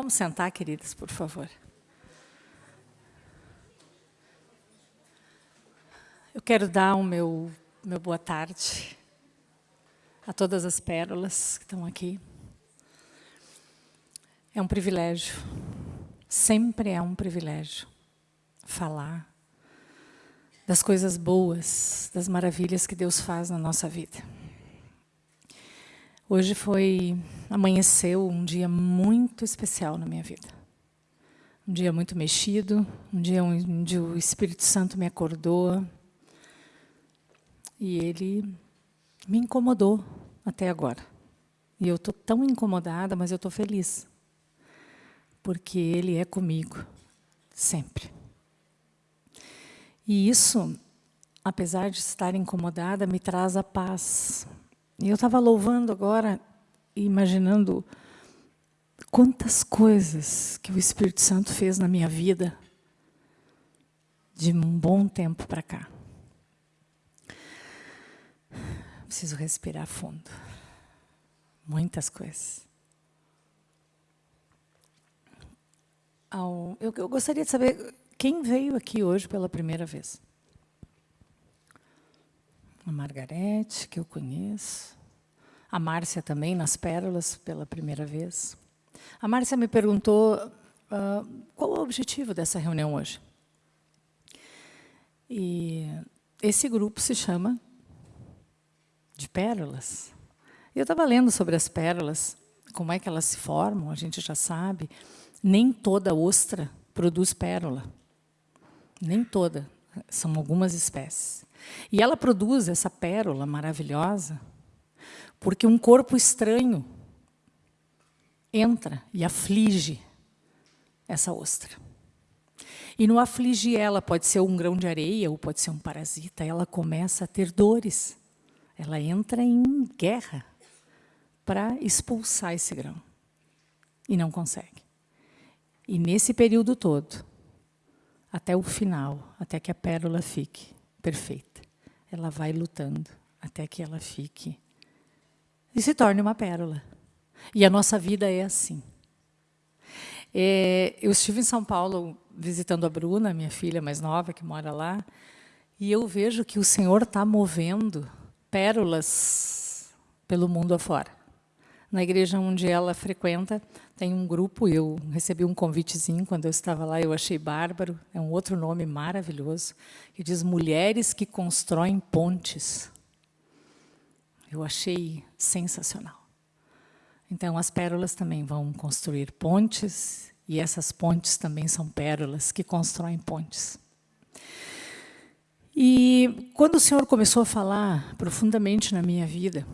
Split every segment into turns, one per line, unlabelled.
Vamos sentar, queridas, por favor. Eu quero dar o meu, meu boa tarde a todas as pérolas que estão aqui. É um privilégio, sempre é um privilégio falar das coisas boas, das maravilhas que Deus faz na nossa vida. Hoje foi, amanheceu um dia muito especial na minha vida. Um dia muito mexido, um dia onde o Espírito Santo me acordou e ele me incomodou até agora. E eu estou tão incomodada, mas eu estou feliz. Porque ele é comigo, sempre. E isso, apesar de estar incomodada, me traz a paz, e eu estava louvando agora, imaginando quantas coisas que o Espírito Santo fez na minha vida de um bom tempo para cá. Preciso respirar fundo. Muitas coisas. Eu, gostaria de saber quem veio aqui hoje pela primeira vez a Margarete, que eu conheço, a Márcia também, nas Pérolas, pela primeira vez. A Márcia me perguntou uh, qual é o objetivo dessa reunião hoje. E esse grupo se chama de pérolas. Eu estava lendo sobre as pérolas, como é que elas se formam, a gente já sabe. Nem toda ostra produz pérola. Nem toda. São algumas espécies. E ela produz essa pérola maravilhosa porque um corpo estranho entra e aflige essa ostra. E no afligir ela, pode ser um grão de areia ou pode ser um parasita, ela começa a ter dores. Ela entra em guerra para expulsar esse grão. E não consegue. E nesse período todo, até o final, até que a pérola fique perfeita. Ela vai lutando até que ela fique e se torne uma pérola. E a nossa vida é assim. É, eu estive em São Paulo visitando a Bruna, minha filha mais nova, que mora lá, e eu vejo que o Senhor está movendo pérolas pelo mundo afora. Na igreja onde ela frequenta, tem um grupo, eu recebi um convitezinho quando eu estava lá, eu achei bárbaro, é um outro nome maravilhoso, que diz Mulheres que Constroem Pontes. Eu achei sensacional. Então, as pérolas também vão construir pontes, e essas pontes também são pérolas que constroem pontes. E quando o Senhor começou a falar profundamente na minha vida,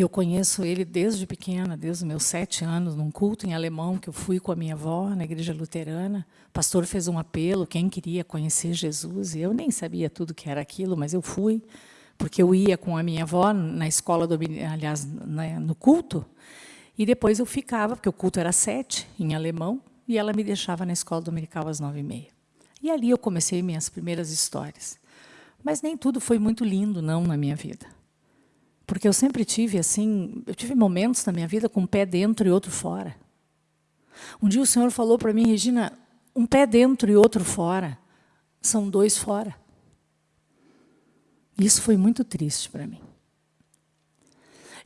eu conheço ele desde pequena, desde os meus sete anos, num culto em alemão que eu fui com a minha avó, na igreja luterana. O pastor fez um apelo, quem queria conhecer Jesus, e eu nem sabia tudo que era aquilo, mas eu fui, porque eu ia com a minha avó na escola, do, aliás, no culto, e depois eu ficava, porque o culto era sete, em alemão, e ela me deixava na escola dominical às nove e meia. E ali eu comecei minhas primeiras histórias. Mas nem tudo foi muito lindo, não, na minha vida. Porque eu sempre tive assim, eu tive momentos na minha vida com um pé dentro e outro fora. Um dia o Senhor falou para mim, Regina, um pé dentro e outro fora, são dois fora. Isso foi muito triste para mim.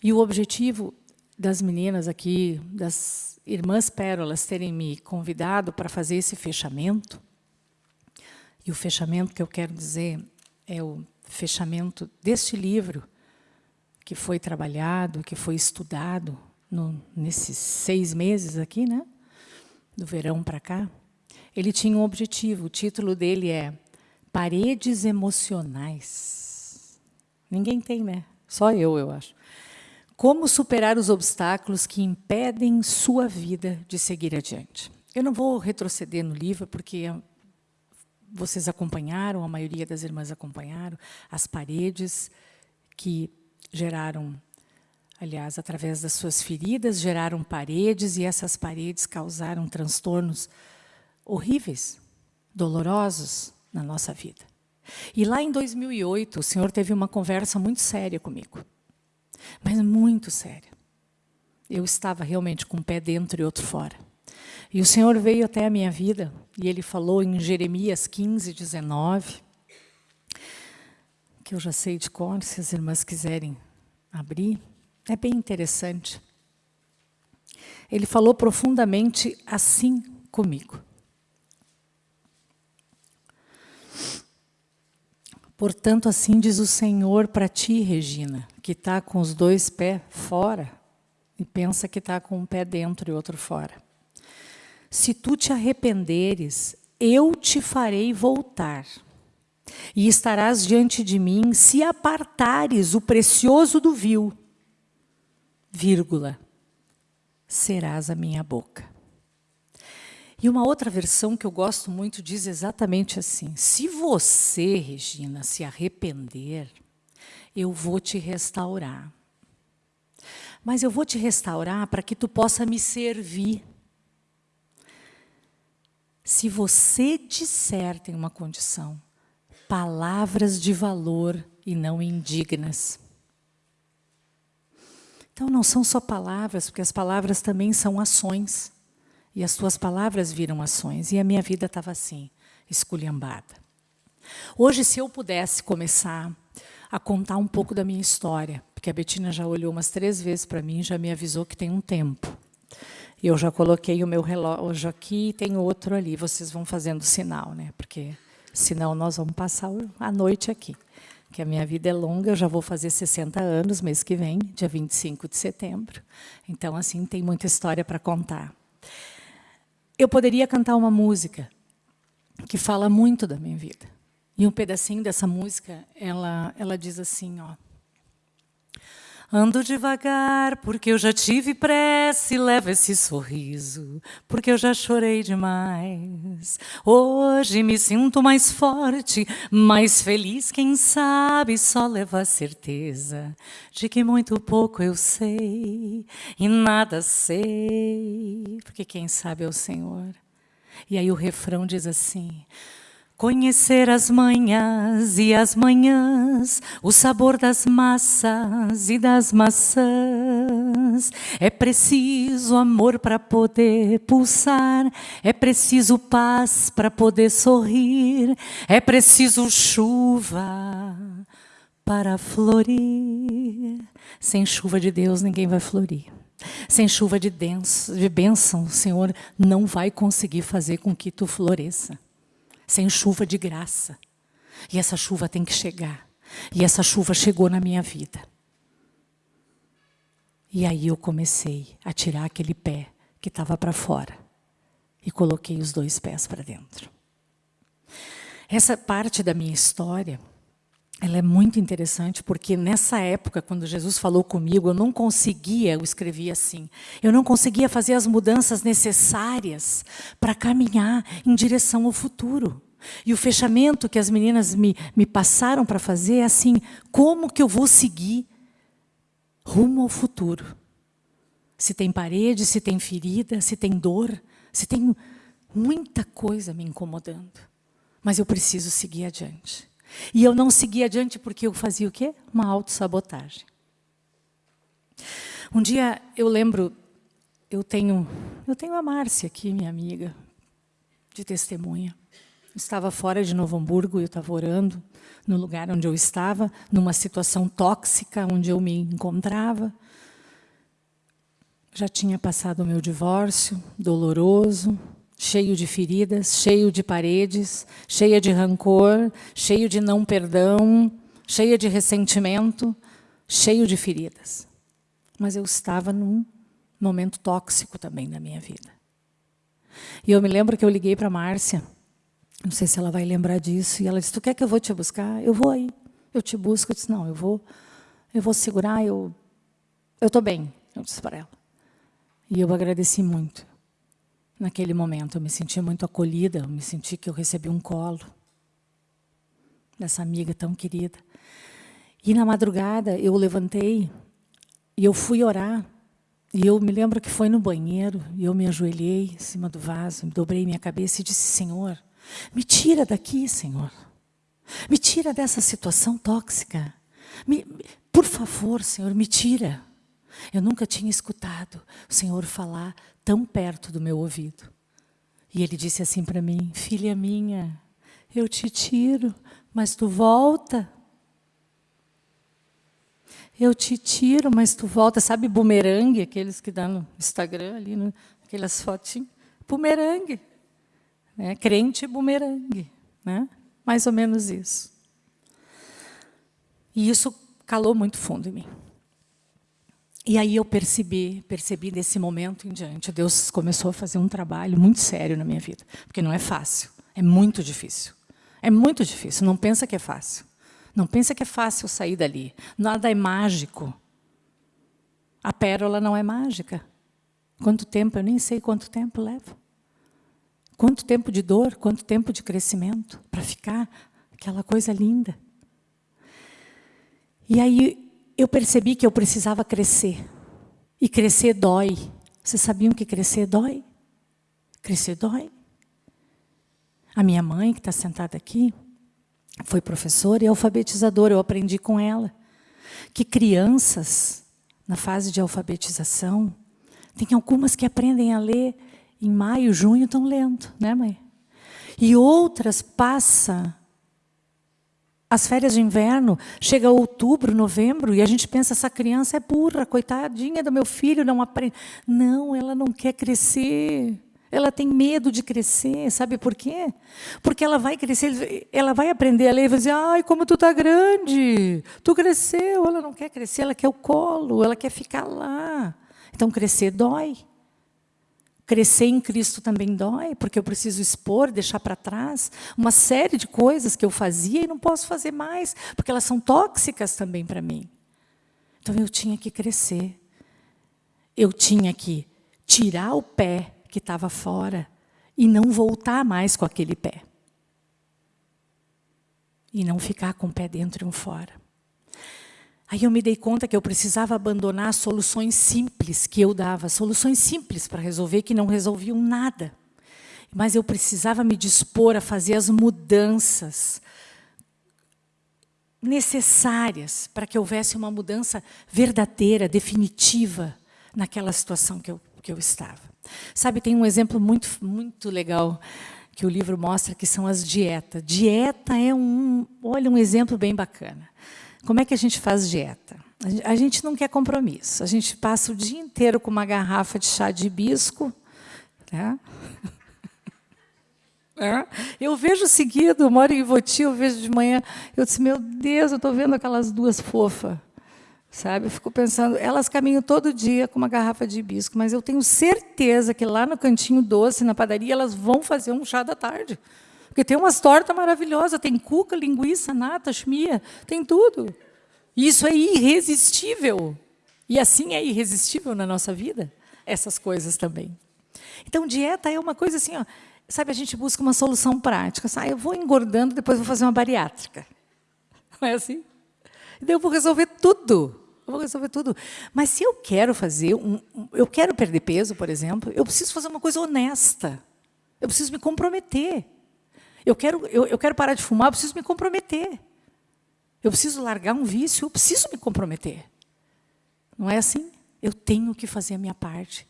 E o objetivo das meninas aqui, das irmãs pérolas, terem me convidado para fazer esse fechamento, e o fechamento que eu quero dizer é o fechamento deste livro, que foi trabalhado, que foi estudado no, nesses seis meses aqui, né? do verão para cá, ele tinha um objetivo. O título dele é Paredes Emocionais. Ninguém tem, né? Só eu, eu acho. Como superar os obstáculos que impedem sua vida de seguir adiante. Eu não vou retroceder no livro, porque vocês acompanharam, a maioria das irmãs acompanharam, as paredes que geraram, aliás, através das suas feridas, geraram paredes e essas paredes causaram transtornos horríveis, dolorosos na nossa vida. E lá em 2008, o Senhor teve uma conversa muito séria comigo, mas muito séria. Eu estava realmente com um pé dentro e outro fora. E o Senhor veio até a minha vida e Ele falou em Jeremias 15, 19, que eu já sei de cor, se as irmãs quiserem abrir. É bem interessante. Ele falou profundamente assim comigo. Portanto, assim diz o Senhor para ti, Regina, que está com os dois pés fora e pensa que está com um pé dentro e outro fora. Se tu te arrependeres, eu te farei voltar. E estarás diante de mim se apartares o precioso do vil, vírgula, serás a minha boca. E uma outra versão que eu gosto muito diz exatamente assim: se você, Regina, se arrepender, eu vou te restaurar. Mas eu vou te restaurar para que tu possa me servir. Se você disser, tem uma condição, palavras de valor e não indignas. Então não são só palavras, porque as palavras também são ações. E as tuas palavras viram ações. E a minha vida estava assim, esculhambada. Hoje, se eu pudesse começar a contar um pouco da minha história, porque a Betina já olhou umas três vezes para mim, já me avisou que tem um tempo. Eu já coloquei o meu relógio aqui e tem outro ali. Vocês vão fazendo sinal, né? Porque senão nós vamos passar a noite aqui. Que a minha vida é longa, eu já vou fazer 60 anos mês que vem, dia 25 de setembro. Então, assim, tem muita história para contar. Eu poderia cantar uma música que fala muito da minha vida. E um pedacinho dessa música, ela, ela diz assim, ó. Ando devagar, porque eu já tive pressa e levo esse sorriso, porque eu já chorei demais. Hoje me sinto mais forte, mais feliz, quem sabe só leva a certeza de que muito pouco eu sei e nada sei, porque quem sabe é o Senhor. E aí o refrão diz assim: Conhecer as manhãs e as manhãs, o sabor das massas e das maçãs. É preciso amor para poder pulsar, é preciso paz para poder sorrir, é preciso chuva para florir. Sem chuva de Deus ninguém vai florir. Sem chuva de, de bênção, o Senhor não vai conseguir fazer com que tu floresça sem chuva de graça. E essa chuva tem que chegar. E essa chuva chegou na minha vida. E aí eu comecei a tirar aquele pé que estava para fora. E coloquei os dois pés para dentro. Essa parte da minha história, ela é muito interessante, porque nessa época, quando Jesus falou comigo, eu não conseguia, eu escrevi assim, eu não conseguia fazer as mudanças necessárias para caminhar em direção ao futuro. E o fechamento que as meninas me, me passaram para fazer é assim, como que eu vou seguir rumo ao futuro? Se tem parede, se tem ferida, se tem dor, se tem muita coisa me incomodando. Mas eu preciso seguir adiante. E eu não segui adiante porque eu fazia o quê? Uma autossabotagem. Um dia eu lembro, eu tenho, eu tenho a Márcia aqui, minha amiga, de testemunha. Estava fora de Novo Hamburgo, eu estava orando no lugar onde eu estava, numa situação tóxica onde eu me encontrava. Já tinha passado o meu divórcio, doloroso, cheio de feridas, cheio de paredes, cheia de rancor, cheio de não perdão, cheia de ressentimento, cheio de feridas. Mas eu estava num momento tóxico também na minha vida. E eu me lembro que eu liguei para a Márcia, não sei se ela vai lembrar disso, e ela disse, tu quer que eu vou te buscar? Eu vou aí, eu te busco. Eu disse, não, eu vou, eu vou segurar, eu estou bem, eu disse para ela. E eu agradeci muito. Naquele momento, eu me senti muito acolhida, eu me senti que eu recebi um colo dessa amiga tão querida. E na madrugada, eu levantei e eu fui orar. E eu me lembro que foi no banheiro, e eu me ajoelhei em cima do vaso, dobrei minha cabeça e disse, Senhor, me tira daqui, Senhor. Me tira dessa situação tóxica. Me, por favor, Senhor, me tira. Eu nunca tinha escutado o Senhor falar tão perto do meu ouvido. E ele disse assim para mim: Filha minha, eu te tiro, mas tu volta. Eu te tiro, mas tu volta. Sabe bumerangue, aqueles que dão no Instagram ali, no, aquelas fotinhas? Bumerangue. Né? Crente bumerangue. Né? Mais ou menos isso. E isso calou muito fundo em mim. E aí eu percebi, percebi desse momento em diante, Deus começou a fazer um trabalho muito sério na minha vida, porque não é fácil, é muito difícil. É muito difícil, não pensa que é fácil. Não pensa que é fácil sair dali. Nada é mágico. A pérola não é mágica. Quanto tempo? Eu nem sei quanto tempo leva. Quanto tempo de dor, quanto tempo de crescimento para ficar aquela coisa linda. E aí eu percebi que eu precisava crescer. E crescer dói. Vocês sabiam que crescer dói? Crescer dói. A minha mãe, que está sentada aqui, foi professora e alfabetizadora. Eu aprendi com ela que crianças, na fase de alfabetização, tem algumas que aprendem a ler em maio, junho, estão lendo, né, mãe? E outras passam as férias de inverno, chega outubro, novembro, e a gente pensa, essa criança é burra, coitadinha do meu filho, não aprende. Não, ela não quer crescer. Ela tem medo de crescer, sabe por quê? Porque ela vai crescer, ela vai aprender a ler e vai dizer, ai, como tu tá grande, tu cresceu. Ela não quer crescer, ela quer o colo, ela quer ficar lá. Então, crescer dói. Crescer em Cristo também dói, porque eu preciso expor, deixar para trás uma série de coisas que eu fazia e não posso fazer mais, porque elas são tóxicas também para mim. Então eu tinha que crescer. Eu tinha que tirar o pé que estava fora e não voltar mais com aquele pé. E não ficar com o pé dentro e um fora. Aí eu me dei conta que eu precisava abandonar soluções simples que eu dava, soluções simples para resolver que não resolviam nada. Mas eu precisava me dispor a fazer as mudanças necessárias para que houvesse uma mudança verdadeira, definitiva naquela situação que eu, que eu estava. Sabe, tem um exemplo muito, muito legal que o livro mostra, que são as dietas. Dieta é um, olha, um exemplo bem bacana. Como é que a gente faz dieta? A gente não quer compromisso. A gente passa o dia inteiro com uma garrafa de chá de hibisco. Né? É. Eu vejo seguido, moro em Ivoti, eu vejo de manhã, eu disse, meu Deus, eu estou vendo aquelas duas fofas. Sabe? Eu fico pensando, elas caminham todo dia com uma garrafa de hibisco, mas eu tenho certeza que lá no cantinho doce, na padaria, elas vão fazer um chá da tarde. Porque tem umas tortas maravilhosas, tem cuca, linguiça, nata, chmia, tem tudo. Isso é irresistível. E assim é irresistível na nossa vida, essas coisas também. Então, dieta é uma coisa assim, ó, sabe, a gente busca uma solução prática. Ah, eu vou engordando, depois vou fazer uma bariátrica. Não é assim? E daí eu vou resolver tudo. Eu vou resolver tudo. Mas se eu quero fazer, um, eu quero perder peso, por exemplo, eu preciso fazer uma coisa honesta. Eu preciso me comprometer. Eu quero, eu, eu quero parar de fumar, eu preciso me comprometer. Eu preciso largar um vício, eu preciso me comprometer. Não é assim? Eu tenho que fazer a minha parte.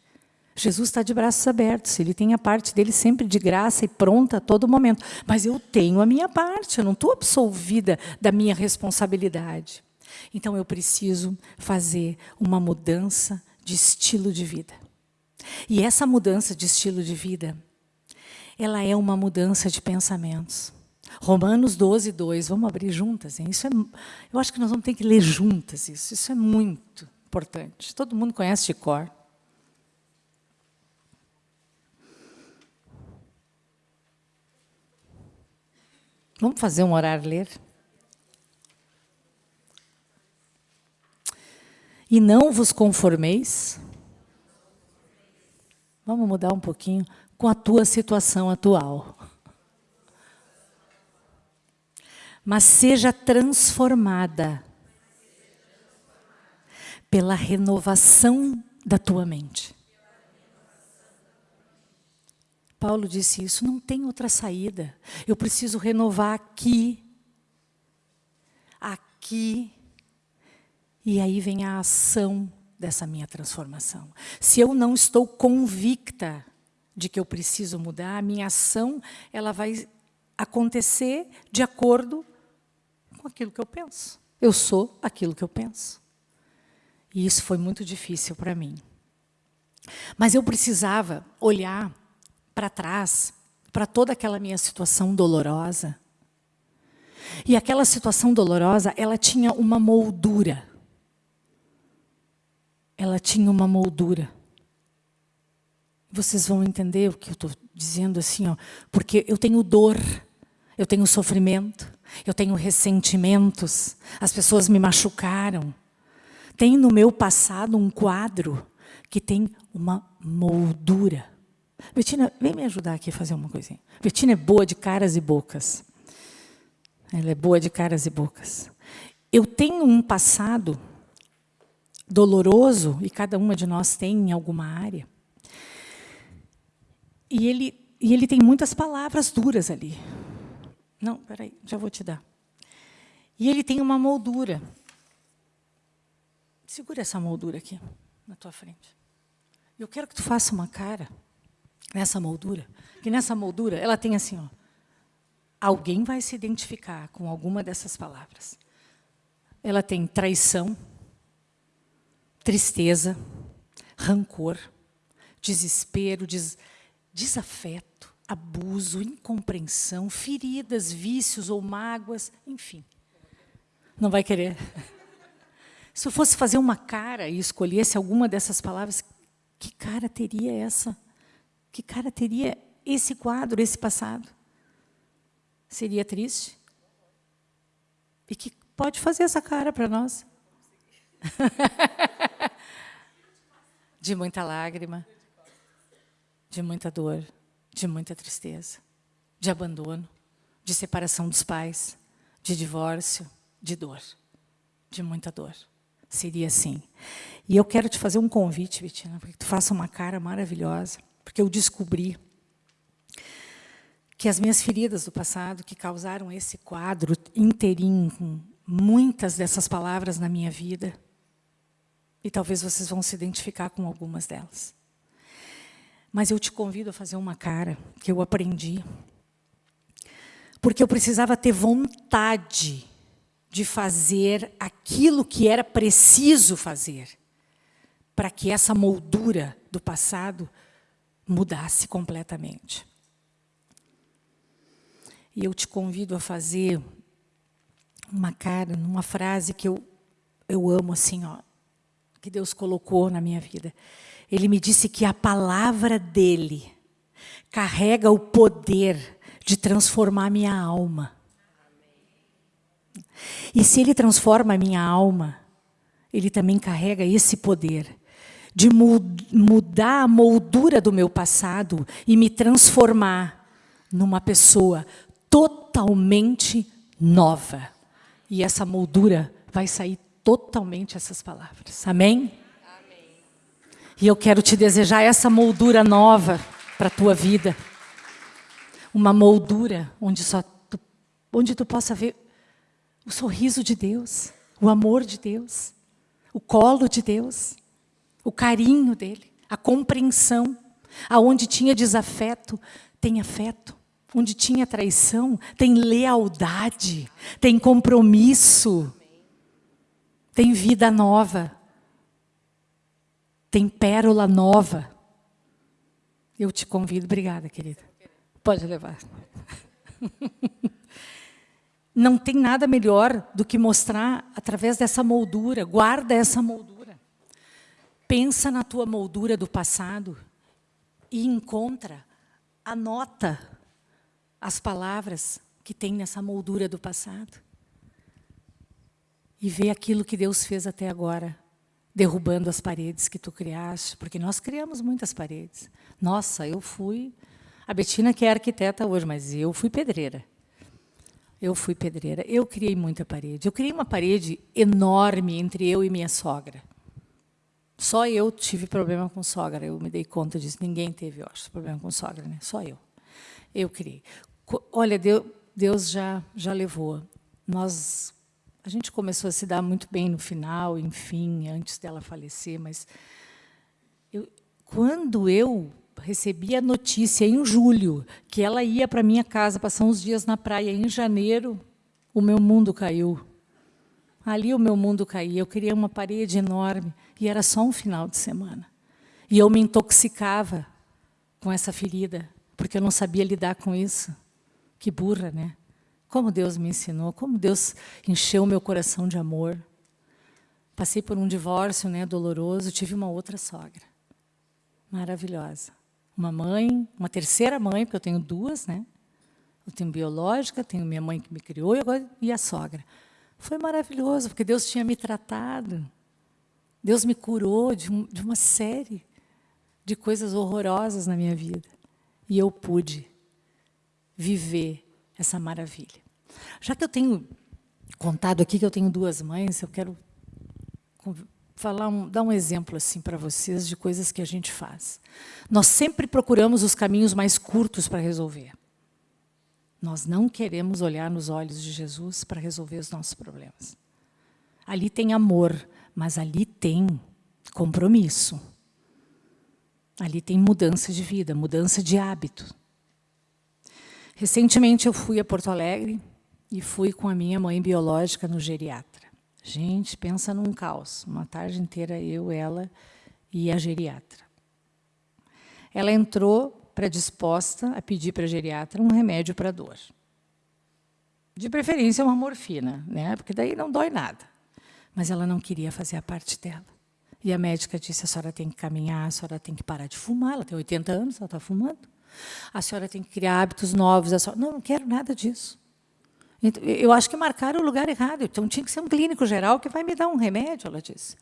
Jesus está de braços abertos, ele tem a parte dele sempre de graça e pronta a todo momento. Mas eu tenho a minha parte, eu não estou absolvida da minha responsabilidade. Então eu preciso fazer uma mudança de estilo de vida. E essa mudança de estilo de vida ela é uma mudança de pensamentos. Romanos 12, 2, vamos abrir juntas. Hein? Isso é, eu acho que nós vamos ter que ler juntas isso. Isso é muito importante. Todo mundo conhece de cor. Vamos fazer um orar ler? E não vos conformeis. Vamos mudar um pouquinho com a tua situação atual. Mas seja transformada pela renovação da tua mente. Paulo disse isso, não tem outra saída. Eu preciso renovar aqui, aqui, e aí vem a ação dessa minha transformação. Se eu não estou convicta de que eu preciso mudar, a minha ação ela vai acontecer de acordo com aquilo que eu penso. Eu sou aquilo que eu penso. E isso foi muito difícil para mim. Mas eu precisava olhar para trás, para toda aquela minha situação dolorosa. E aquela situação dolorosa, ela tinha uma moldura. Ela tinha uma moldura. Vocês vão entender o que eu estou dizendo assim, ó, porque eu tenho dor, eu tenho sofrimento, eu tenho ressentimentos, as pessoas me machucaram. Tem no meu passado um quadro que tem uma moldura. Betina, vem me ajudar aqui a fazer uma coisinha. Betina é boa de caras e bocas. Ela é boa de caras e bocas. Eu tenho um passado doloroso, e cada uma de nós tem em alguma área. E ele, e ele tem muitas palavras duras ali. Não, peraí, já vou te dar. E ele tem uma moldura. Segura essa moldura aqui, na tua frente. Eu quero que tu faça uma cara nessa moldura, que nessa moldura ela tem assim, ó, alguém vai se identificar com alguma dessas palavras. Ela tem traição, tristeza, rancor, desespero, des desafeto, abuso, incompreensão, feridas, vícios ou mágoas, enfim. Não vai querer. Se eu fosse fazer uma cara e escolhesse alguma dessas palavras, que cara teria essa? Que cara teria esse quadro, esse passado? Seria triste? E que pode fazer essa cara para nós? de muita lágrima, de muita dor, de muita tristeza, de abandono, de separação dos pais, de divórcio, de dor, de muita dor. Seria assim. E eu quero te fazer um convite, Vitina, para que tu faça uma cara maravilhosa, porque eu descobri que as minhas feridas do passado, que causaram esse quadro inteirinho, com muitas dessas palavras na minha vida, e talvez vocês vão se identificar com algumas delas. Mas eu te convido a fazer uma cara que eu aprendi. Porque eu precisava ter vontade de fazer aquilo que era preciso fazer para que essa moldura do passado mudasse completamente. E eu te convido a fazer uma cara, numa frase que eu, eu amo assim, ó, que Deus colocou na minha vida. Ele me disse que a palavra dele carrega o poder de transformar minha alma. E se ele transforma a minha alma, ele também carrega esse poder de mudar a moldura do meu passado e me transformar numa pessoa totalmente nova. E essa moldura vai sair totalmente essas palavras. Amém. E eu quero te desejar essa moldura nova para a tua vida. Uma moldura onde, só tu, onde tu possa ver o sorriso de Deus, o amor de Deus, o colo de Deus, o carinho dele, a compreensão. Aonde tinha desafeto, tem afeto. Onde tinha traição, tem lealdade, tem compromisso tem vida nova, tem pérola nova. Eu te convido, obrigada, querida. Pode levar. Não tem nada melhor do que mostrar através dessa moldura. Guarda essa moldura. Pensa na tua moldura do passado e encontra, anota as palavras que tem nessa moldura do passado e ver aquilo que Deus fez até agora, derrubando as paredes que tu criaste, porque nós criamos muitas paredes. Nossa, eu fui... A Betina que é arquiteta hoje, mas eu fui pedreira. Eu fui pedreira. Eu criei muita parede. Eu criei uma parede enorme entre eu e minha sogra. Só eu tive problema com sogra. Eu me dei conta disso. Ninguém teve, eu acho, problema com sogra, né? Só eu. Eu criei. Olha, Deus já já levou. Nós a gente começou a se dar muito bem no final, enfim, antes dela falecer, mas eu, quando eu recebi a notícia em julho que ela ia para minha casa passar uns dias na praia. Em janeiro, o meu mundo caiu. Ali o meu mundo caía. Eu queria uma parede enorme e era só um final de semana. E eu me intoxicava com essa ferida, porque eu não sabia lidar com isso. Que burra, né? Como Deus me ensinou, como Deus encheu meu coração de amor. Passei por um divórcio né, doloroso, tive uma outra sogra. Maravilhosa. Uma mãe, uma terceira mãe, porque eu tenho duas, né? Eu tenho biológica, tenho minha mãe que me criou e, agora, e a sogra. Foi maravilhoso, porque Deus tinha me tratado. Deus me curou de, um, de uma série de coisas horrorosas na minha vida. E eu pude viver essa maravilha. Já que eu tenho contado aqui que eu tenho duas mães, eu quero falar um, dar um exemplo assim para vocês de coisas que a gente faz. Nós sempre procuramos os caminhos mais curtos para resolver. Nós não queremos olhar nos olhos de Jesus para resolver os nossos problemas. Ali tem amor, mas ali tem compromisso. Ali tem mudança de vida, mudança de hábito. Recentemente eu fui a Porto Alegre e fui com a minha mãe biológica no geriatra. Gente, pensa num caos. Uma tarde inteira eu, ela e a geriatra. Ela entrou predisposta a pedir para a geriatra um remédio para dor. De preferência uma morfina, né? porque daí não dói nada. Mas ela não queria fazer a parte dela. E a médica disse, a senhora tem que caminhar, a senhora tem que parar de fumar, ela tem 80 anos, ela está fumando. A senhora tem que criar hábitos novos. A senhora... Não, não quero nada disso. Eu acho que marcaram o lugar errado. Então, tinha que ser um clínico geral que vai me dar um remédio, ela disse.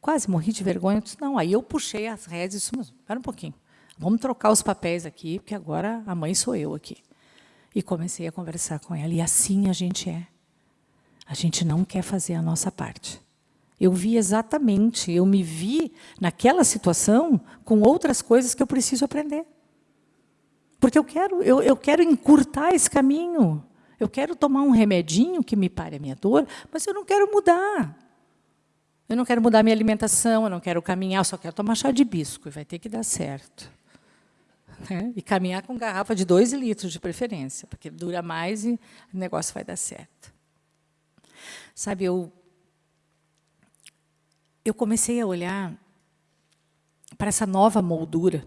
Quase morri de vergonha. Eu disse, não, aí eu puxei as redes e disse, espera um pouquinho. Vamos trocar os papéis aqui, porque agora a mãe sou eu aqui. E comecei a conversar com ela. E assim a gente é. A gente não quer fazer a nossa parte. Eu vi exatamente, eu me vi naquela situação com outras coisas que eu preciso aprender. Porque eu quero, eu, eu quero encurtar esse caminho. Eu quero tomar um remedinho que me pare a minha dor, mas eu não quero mudar. Eu não quero mudar minha alimentação, eu não quero caminhar, eu só quero tomar chá de bisco, e vai ter que dar certo. Né? E caminhar com garrafa de dois litros, de preferência, porque dura mais e o negócio vai dar certo. Sabe, eu, eu comecei a olhar para essa nova moldura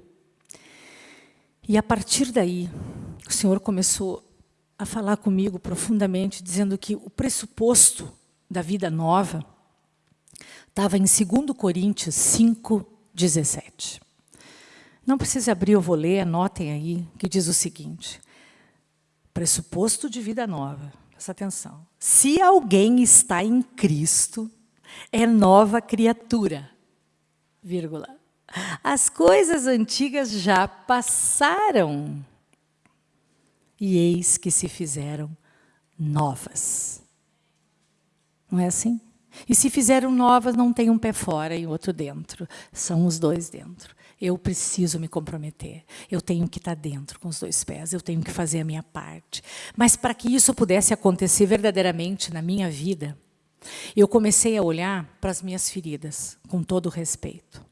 e, a partir daí, o Senhor começou a falar comigo profundamente, dizendo que o pressuposto da vida nova estava em 2 Coríntios 5, 17. Não precisa abrir, eu vou ler, anotem aí, que diz o seguinte. Pressuposto de vida nova, presta atenção. Se alguém está em Cristo, é nova criatura, vírgula. As coisas antigas já passaram e eis que se fizeram novas. Não é assim? E se fizeram novas, não tem um pé fora e outro dentro. São os dois dentro. Eu preciso me comprometer. Eu tenho que estar dentro com os dois pés. Eu tenho que fazer a minha parte. Mas para que isso pudesse acontecer verdadeiramente na minha vida, eu comecei a olhar para as minhas feridas, com todo respeito.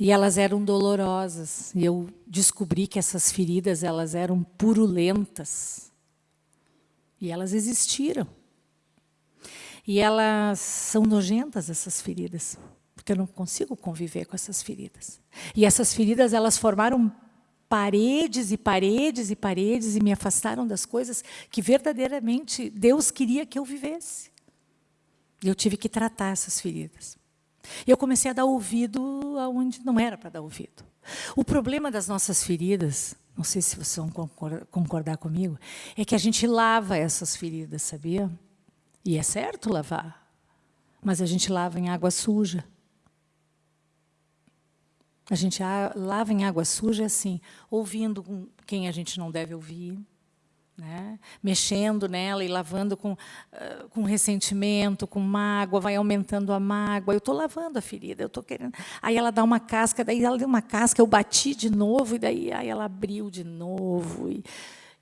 E elas eram dolorosas. E eu descobri que essas feridas elas eram purulentas. E elas existiram. E elas são nojentas, essas feridas. Porque eu não consigo conviver com essas feridas. E essas feridas elas formaram paredes e paredes e paredes e me afastaram das coisas que verdadeiramente Deus queria que eu vivesse. Eu tive que tratar essas feridas. E eu comecei a dar ouvido aonde não era para dar ouvido. O problema das nossas feridas, não sei se vocês vão concordar comigo, é que a gente lava essas feridas, sabia? E é certo lavar, mas a gente lava em água suja. A gente lava em água suja assim, ouvindo quem a gente não deve ouvir, né? mexendo nela e lavando com, uh, com ressentimento, com mágoa, vai aumentando a mágoa. Eu estou lavando a ferida, eu estou querendo. Aí ela dá uma casca, daí ela deu uma casca, eu bati de novo, e daí aí ela abriu de novo. E,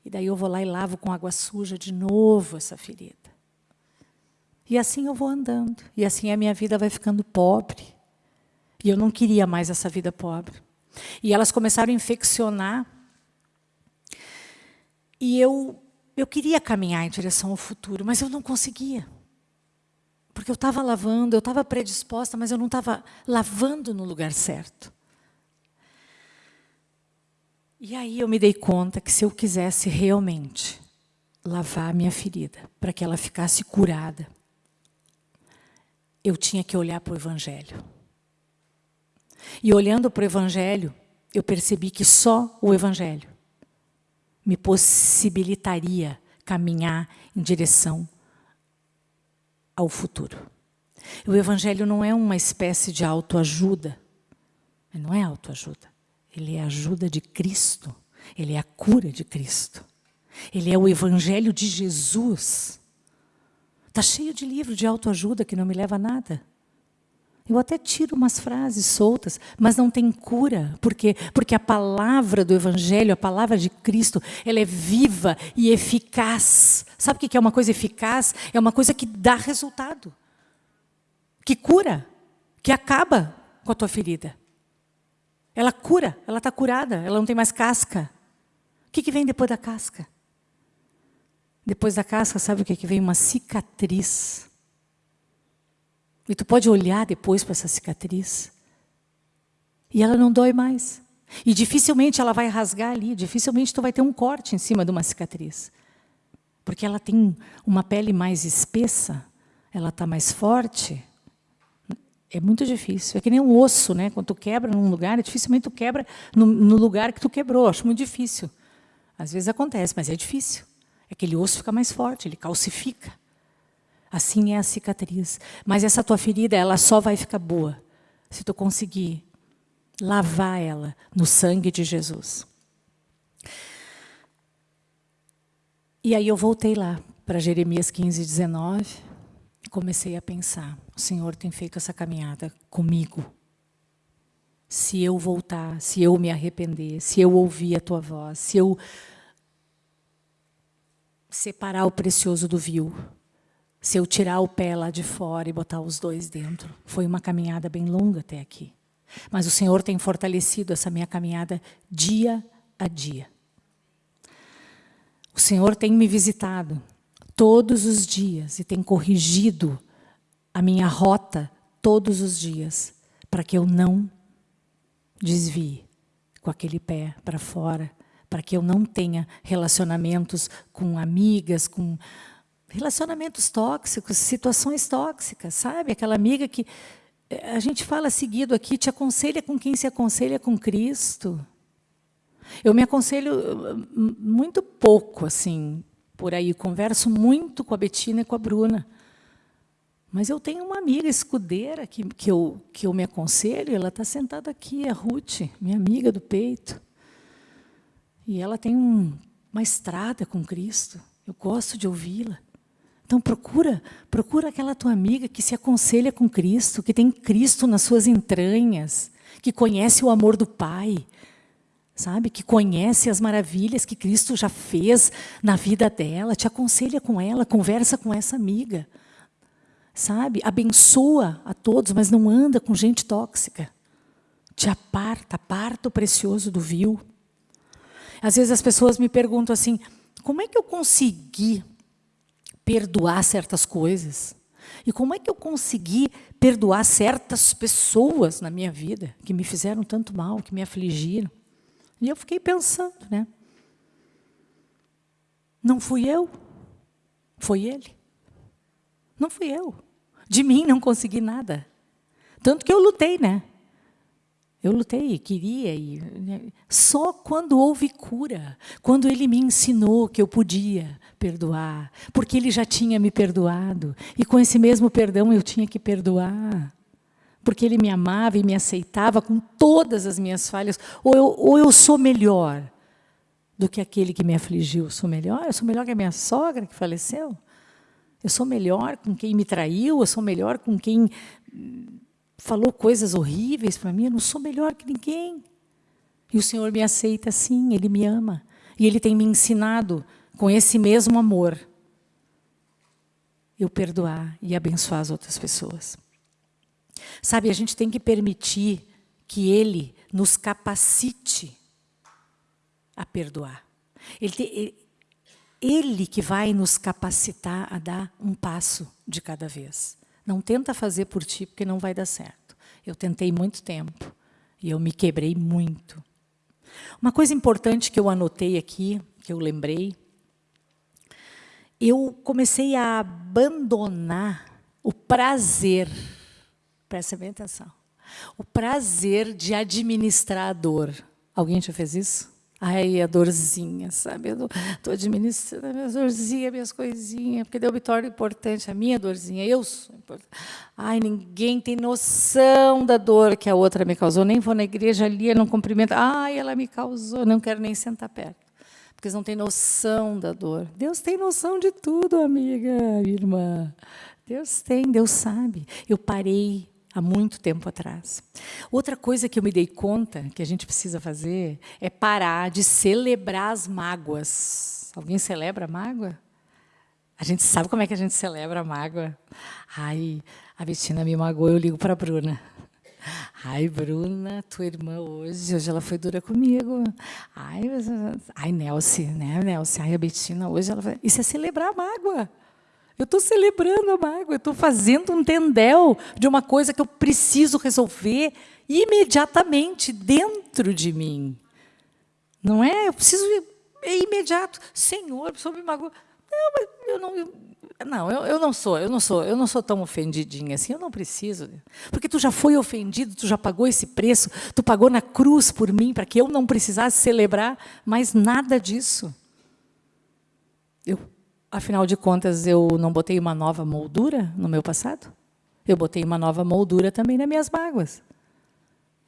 e daí eu vou lá e lavo com água suja de novo essa ferida. E assim eu vou andando. E assim a minha vida vai ficando pobre. E eu não queria mais essa vida pobre. E elas começaram a infeccionar. E eu, eu queria caminhar em direção ao futuro, mas eu não conseguia. Porque eu estava lavando, eu estava predisposta, mas eu não estava lavando no lugar certo. E aí eu me dei conta que se eu quisesse realmente lavar a minha ferida, para que ela ficasse curada, eu tinha que olhar para o Evangelho. E olhando para o Evangelho, eu percebi que só o Evangelho me possibilitaria caminhar em direção ao futuro. O Evangelho não é uma espécie de autoajuda. Não é autoajuda. Ele é a ajuda de Cristo. Ele é a cura de Cristo. Ele é o Evangelho de Jesus. Está cheio de livro de autoajuda que não me leva a nada. Eu até tiro umas frases soltas, mas não tem cura. Por quê? Porque a palavra do Evangelho, a palavra de Cristo, ela é viva e eficaz. Sabe o que é uma coisa eficaz? É uma coisa que dá resultado. Que cura. Que acaba com a tua ferida. Ela cura, ela está curada, ela não tem mais casca. O que, que vem depois da casca? Depois da casca, sabe o que, que vem? Uma cicatriz. E tu pode olhar depois para essa cicatriz. E ela não dói mais. E dificilmente ela vai rasgar ali, dificilmente tu vai ter um corte em cima de uma cicatriz. Porque ela tem uma pele mais espessa, ela está mais forte, é muito difícil. É que nem um osso, né? Quando tu quebra num lugar, dificilmente tu quebra no, no lugar que tu quebrou. Acho muito difícil. Às vezes acontece, mas é difícil. Aquele osso fica mais forte, ele calcifica. Assim é a cicatriz. Mas essa tua ferida, ela só vai ficar boa se tu conseguir lavar ela no sangue de Jesus. E aí eu voltei lá para Jeremias 15, 19 comecei a pensar, o Senhor tem feito essa caminhada comigo. Se eu voltar, se eu me arrepender, se eu ouvir a tua voz, se eu separar o precioso do vil, se eu tirar o pé lá de fora e botar os dois dentro. Foi uma caminhada bem longa até aqui. Mas o Senhor tem fortalecido essa minha caminhada dia a dia. O Senhor tem me visitado todos os dias e tem corrigido a minha rota todos os dias para que eu não desvie com aquele pé para fora, para que eu não tenha relacionamentos com amigas, com relacionamentos tóxicos, situações tóxicas, sabe? Aquela amiga que eh, a gente fala seguido aqui, te aconselha com quem se aconselha com Cristo. Eu me aconselho hum, muito pouco, assim, por aí. Converso muito com a Betina e com a Bruna. Mas eu tenho uma amiga escudeira que, que, eu, que eu me aconselho, ela está sentada aqui, a Ruth, minha amiga do peito. E ela tem um, uma estrada com Cristo. Eu gosto de ouvi-la. Então procura, procura aquela tua amiga que se aconselha com Cristo, que tem Cristo nas suas entranhas, que conhece o amor do Pai, sabe? Que conhece as maravilhas que Cristo já fez na vida dela, te aconselha com ela, conversa com essa amiga, sabe? Abençoa a todos, mas não anda com gente tóxica. Te aparta, aparta o precioso do vil. Às vezes as pessoas me perguntam assim, como é que eu consegui perdoar certas coisas? E como é que eu consegui perdoar certas pessoas na minha vida que me fizeram tanto mal, que me afligiram? E eu fiquei pensando, né? Não fui eu, foi ele. Não fui eu. De mim não consegui nada. Tanto que eu lutei, né? Eu lutei, queria. E, né? Só quando houve cura, quando ele me ensinou que eu podia perdoar, porque ele já tinha me perdoado, e com esse mesmo perdão eu tinha que perdoar porque ele me amava e me aceitava com todas as minhas falhas, ou eu, ou eu sou melhor do que aquele que me afligiu? Eu sou melhor? Eu sou melhor que a minha sogra que faleceu? Eu sou melhor com quem me traiu? Eu sou melhor com quem falou coisas horríveis para mim? Eu não sou melhor que ninguém. E o Senhor me aceita sim, Ele me ama. E Ele tem me ensinado com esse mesmo amor eu perdoar e abençoar as outras pessoas. Sabe, a gente tem que permitir que Ele nos capacite a perdoar. Ele, ele, ele que vai nos capacitar a dar um passo de cada vez. Não tenta fazer por ti, porque não vai dar certo. Eu tentei muito tempo e eu me quebrei muito. Uma coisa importante que eu anotei aqui, que eu lembrei, eu comecei a abandonar o prazer, presta bem atenção, o prazer de administrar a dor. Alguém já fez isso? Ai, a dorzinha, sabe? Eu estou administrando a minha dorzinha, minhas coisinhas, porque deu vitória importante, a minha dorzinha, eu sou importante. Ai, ninguém tem noção da dor que a outra me causou. Nem vou na igreja ali, não cumprimento. Ai, ela me causou, não quero nem sentar perto. Porque eles não têm noção da dor. Deus tem noção de tudo, amiga, irmã. Deus tem, Deus sabe. Eu parei há muito tempo atrás. Outra coisa que eu me dei conta que a gente precisa fazer é parar de celebrar as mágoas. Alguém celebra a mágoa? A gente sabe como é que a gente celebra a mágoa. Ai, a Betina me magoou, eu ligo para a Bruna. Ai, Bruna, tua irmã hoje, hoje ela foi dura comigo. Ai, ai Nelce, né, Nelce? Ai, a Betina hoje, ela foi... Isso é celebrar a mágoa. Eu estou celebrando a mágoa, eu estou fazendo um tendel de uma coisa que eu preciso resolver imediatamente dentro de mim. Não é? Eu preciso, é imediato. Senhor, a me magoou. Não, eu não, eu, não, eu, eu, não sou, eu não sou, eu não sou tão ofendidinha assim, eu não preciso. Porque tu já foi ofendido, tu já pagou esse preço, tu pagou na cruz por mim, para que eu não precisasse celebrar mais nada disso. Eu Afinal de contas, eu não botei uma nova moldura no meu passado? Eu botei uma nova moldura também nas minhas mágoas.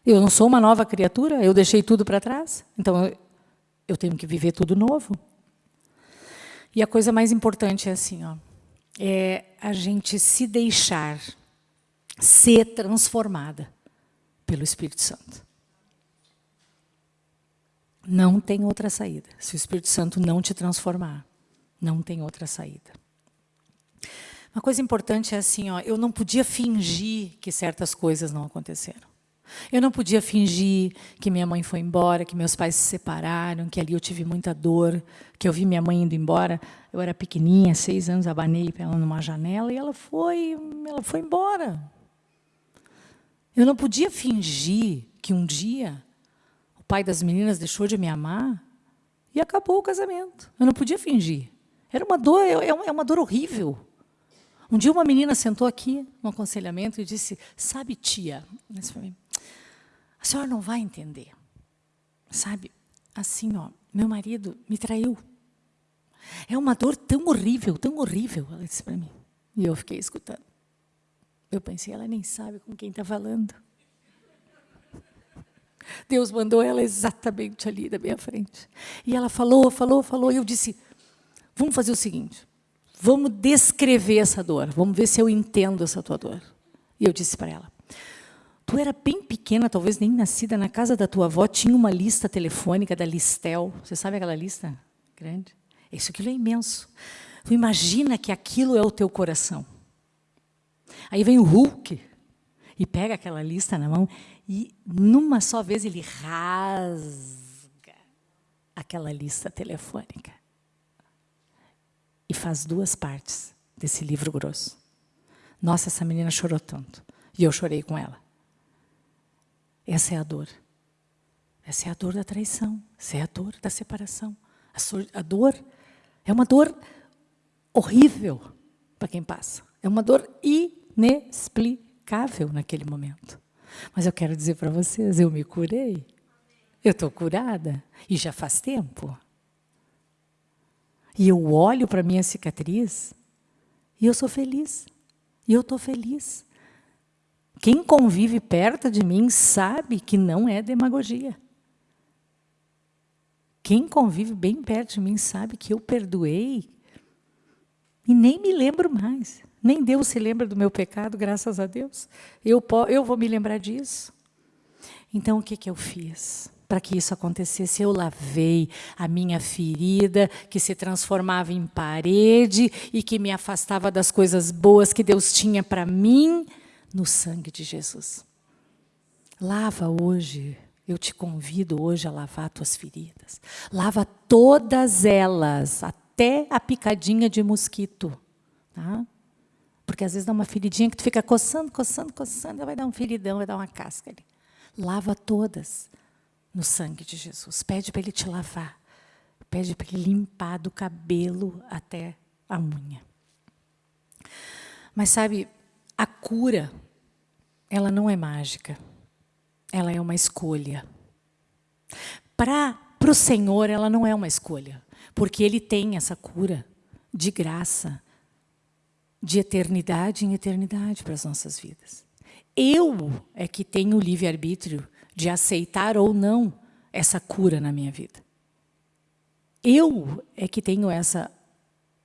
Eu não sou uma nova criatura, eu deixei tudo para trás. Então, eu, eu tenho que viver tudo novo. E a coisa mais importante é assim, ó, é a gente se deixar ser transformada pelo Espírito Santo. Não tem outra saída, se o Espírito Santo não te transformar. Não tem outra saída. Uma coisa importante é assim, ó, eu não podia fingir que certas coisas não aconteceram. Eu não podia fingir que minha mãe foi embora, que meus pais se separaram, que ali eu tive muita dor, que eu vi minha mãe indo embora. Eu era pequenininha, seis anos, abanei ela numa janela e ela foi, ela foi embora. Eu não podia fingir que um dia o pai das meninas deixou de me amar e acabou o casamento. Eu não podia fingir. Era uma dor, é, é, é uma dor horrível. Um dia uma menina sentou aqui no aconselhamento e disse, sabe, tia, a senhora não vai entender. Sabe, assim, ó, meu marido me traiu. É uma dor tão horrível, tão horrível, ela disse para mim. E eu fiquei escutando. Eu pensei, ela nem sabe com quem está falando. Deus mandou ela exatamente ali da minha frente. E ela falou, falou, falou, e eu disse, Vamos fazer o seguinte, vamos descrever essa dor, vamos ver se eu entendo essa tua dor. E eu disse para ela, tu era bem pequena, talvez nem nascida, na casa da tua avó tinha uma lista telefônica da Listel, você sabe aquela lista grande? Isso aquilo é imenso. Tu imagina que aquilo é o teu coração. Aí vem o Hulk e pega aquela lista na mão e, numa só vez, ele rasga aquela lista telefônica e faz duas partes desse livro grosso. Nossa, essa menina chorou tanto. E eu chorei com ela. Essa é a dor. Essa é a dor da traição. Essa é a dor da separação. A, dor é uma dor horrível para quem passa. É uma dor inexplicável naquele momento. Mas eu quero dizer para vocês, eu me curei. Eu estou curada. E já faz tempo. E eu olho para a minha cicatriz e eu sou feliz. E eu estou feliz. Quem convive perto de mim sabe que não é demagogia. Quem convive bem perto de mim sabe que eu perdoei e nem me lembro mais. Nem Deus se lembra do meu pecado, graças a Deus. Eu, eu vou me lembrar disso. Então, o que, que eu fiz? Para que isso acontecesse. Eu lavei a minha ferida, que se transformava em parede e que me afastava das coisas boas que Deus tinha para mim, no sangue de Jesus. Lava hoje eu te convido hoje a lavar tuas feridas. Lava todas elas, até a picadinha de mosquito. Tá? Porque às vezes dá uma feridinha que tu fica coçando, coçando, coçando, vai dar um feridão, vai dar uma casca ali. Lava todas no sangue de Jesus. Pede para Ele te lavar. Pede para Ele limpar do cabelo até a unha. Mas sabe, a cura, ela não é mágica. Ela é uma escolha. Para o Senhor, ela não é uma escolha. Porque Ele tem essa cura de graça, de eternidade em eternidade para as nossas vidas. Eu é que tenho o livre-arbítrio de aceitar ou não essa cura na minha vida. Eu é que tenho essa,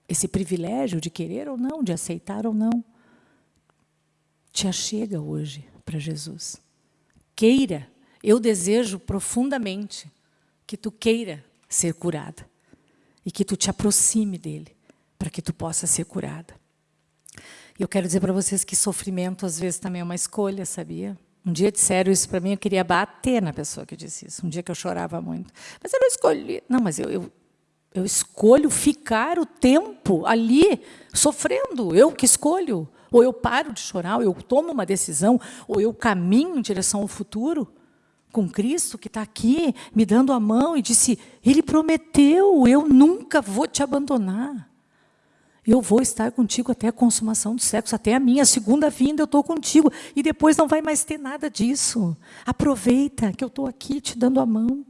esse privilégio de querer ou não, de aceitar ou não. Te achega hoje para Jesus. Queira, eu desejo profundamente que tu queira ser curada e que tu te aproxime dele para que tu possa ser curada. E eu quero dizer para vocês que sofrimento às vezes também é uma escolha, sabia? Um dia disseram isso para mim, eu queria bater na pessoa que disse isso. Um dia que eu chorava muito. Mas eu não escolhi. Não, mas eu, eu, eu escolho ficar o tempo ali sofrendo. Eu que escolho. Ou eu paro de chorar, ou eu tomo uma decisão, ou eu caminho em direção ao futuro com Cristo que está aqui me dando a mão e disse: Ele prometeu, eu nunca vou te abandonar. Eu vou estar contigo até a consumação do sexo, até a minha segunda vinda eu estou contigo. E depois não vai mais ter nada disso. Aproveita que eu estou aqui te dando a mão.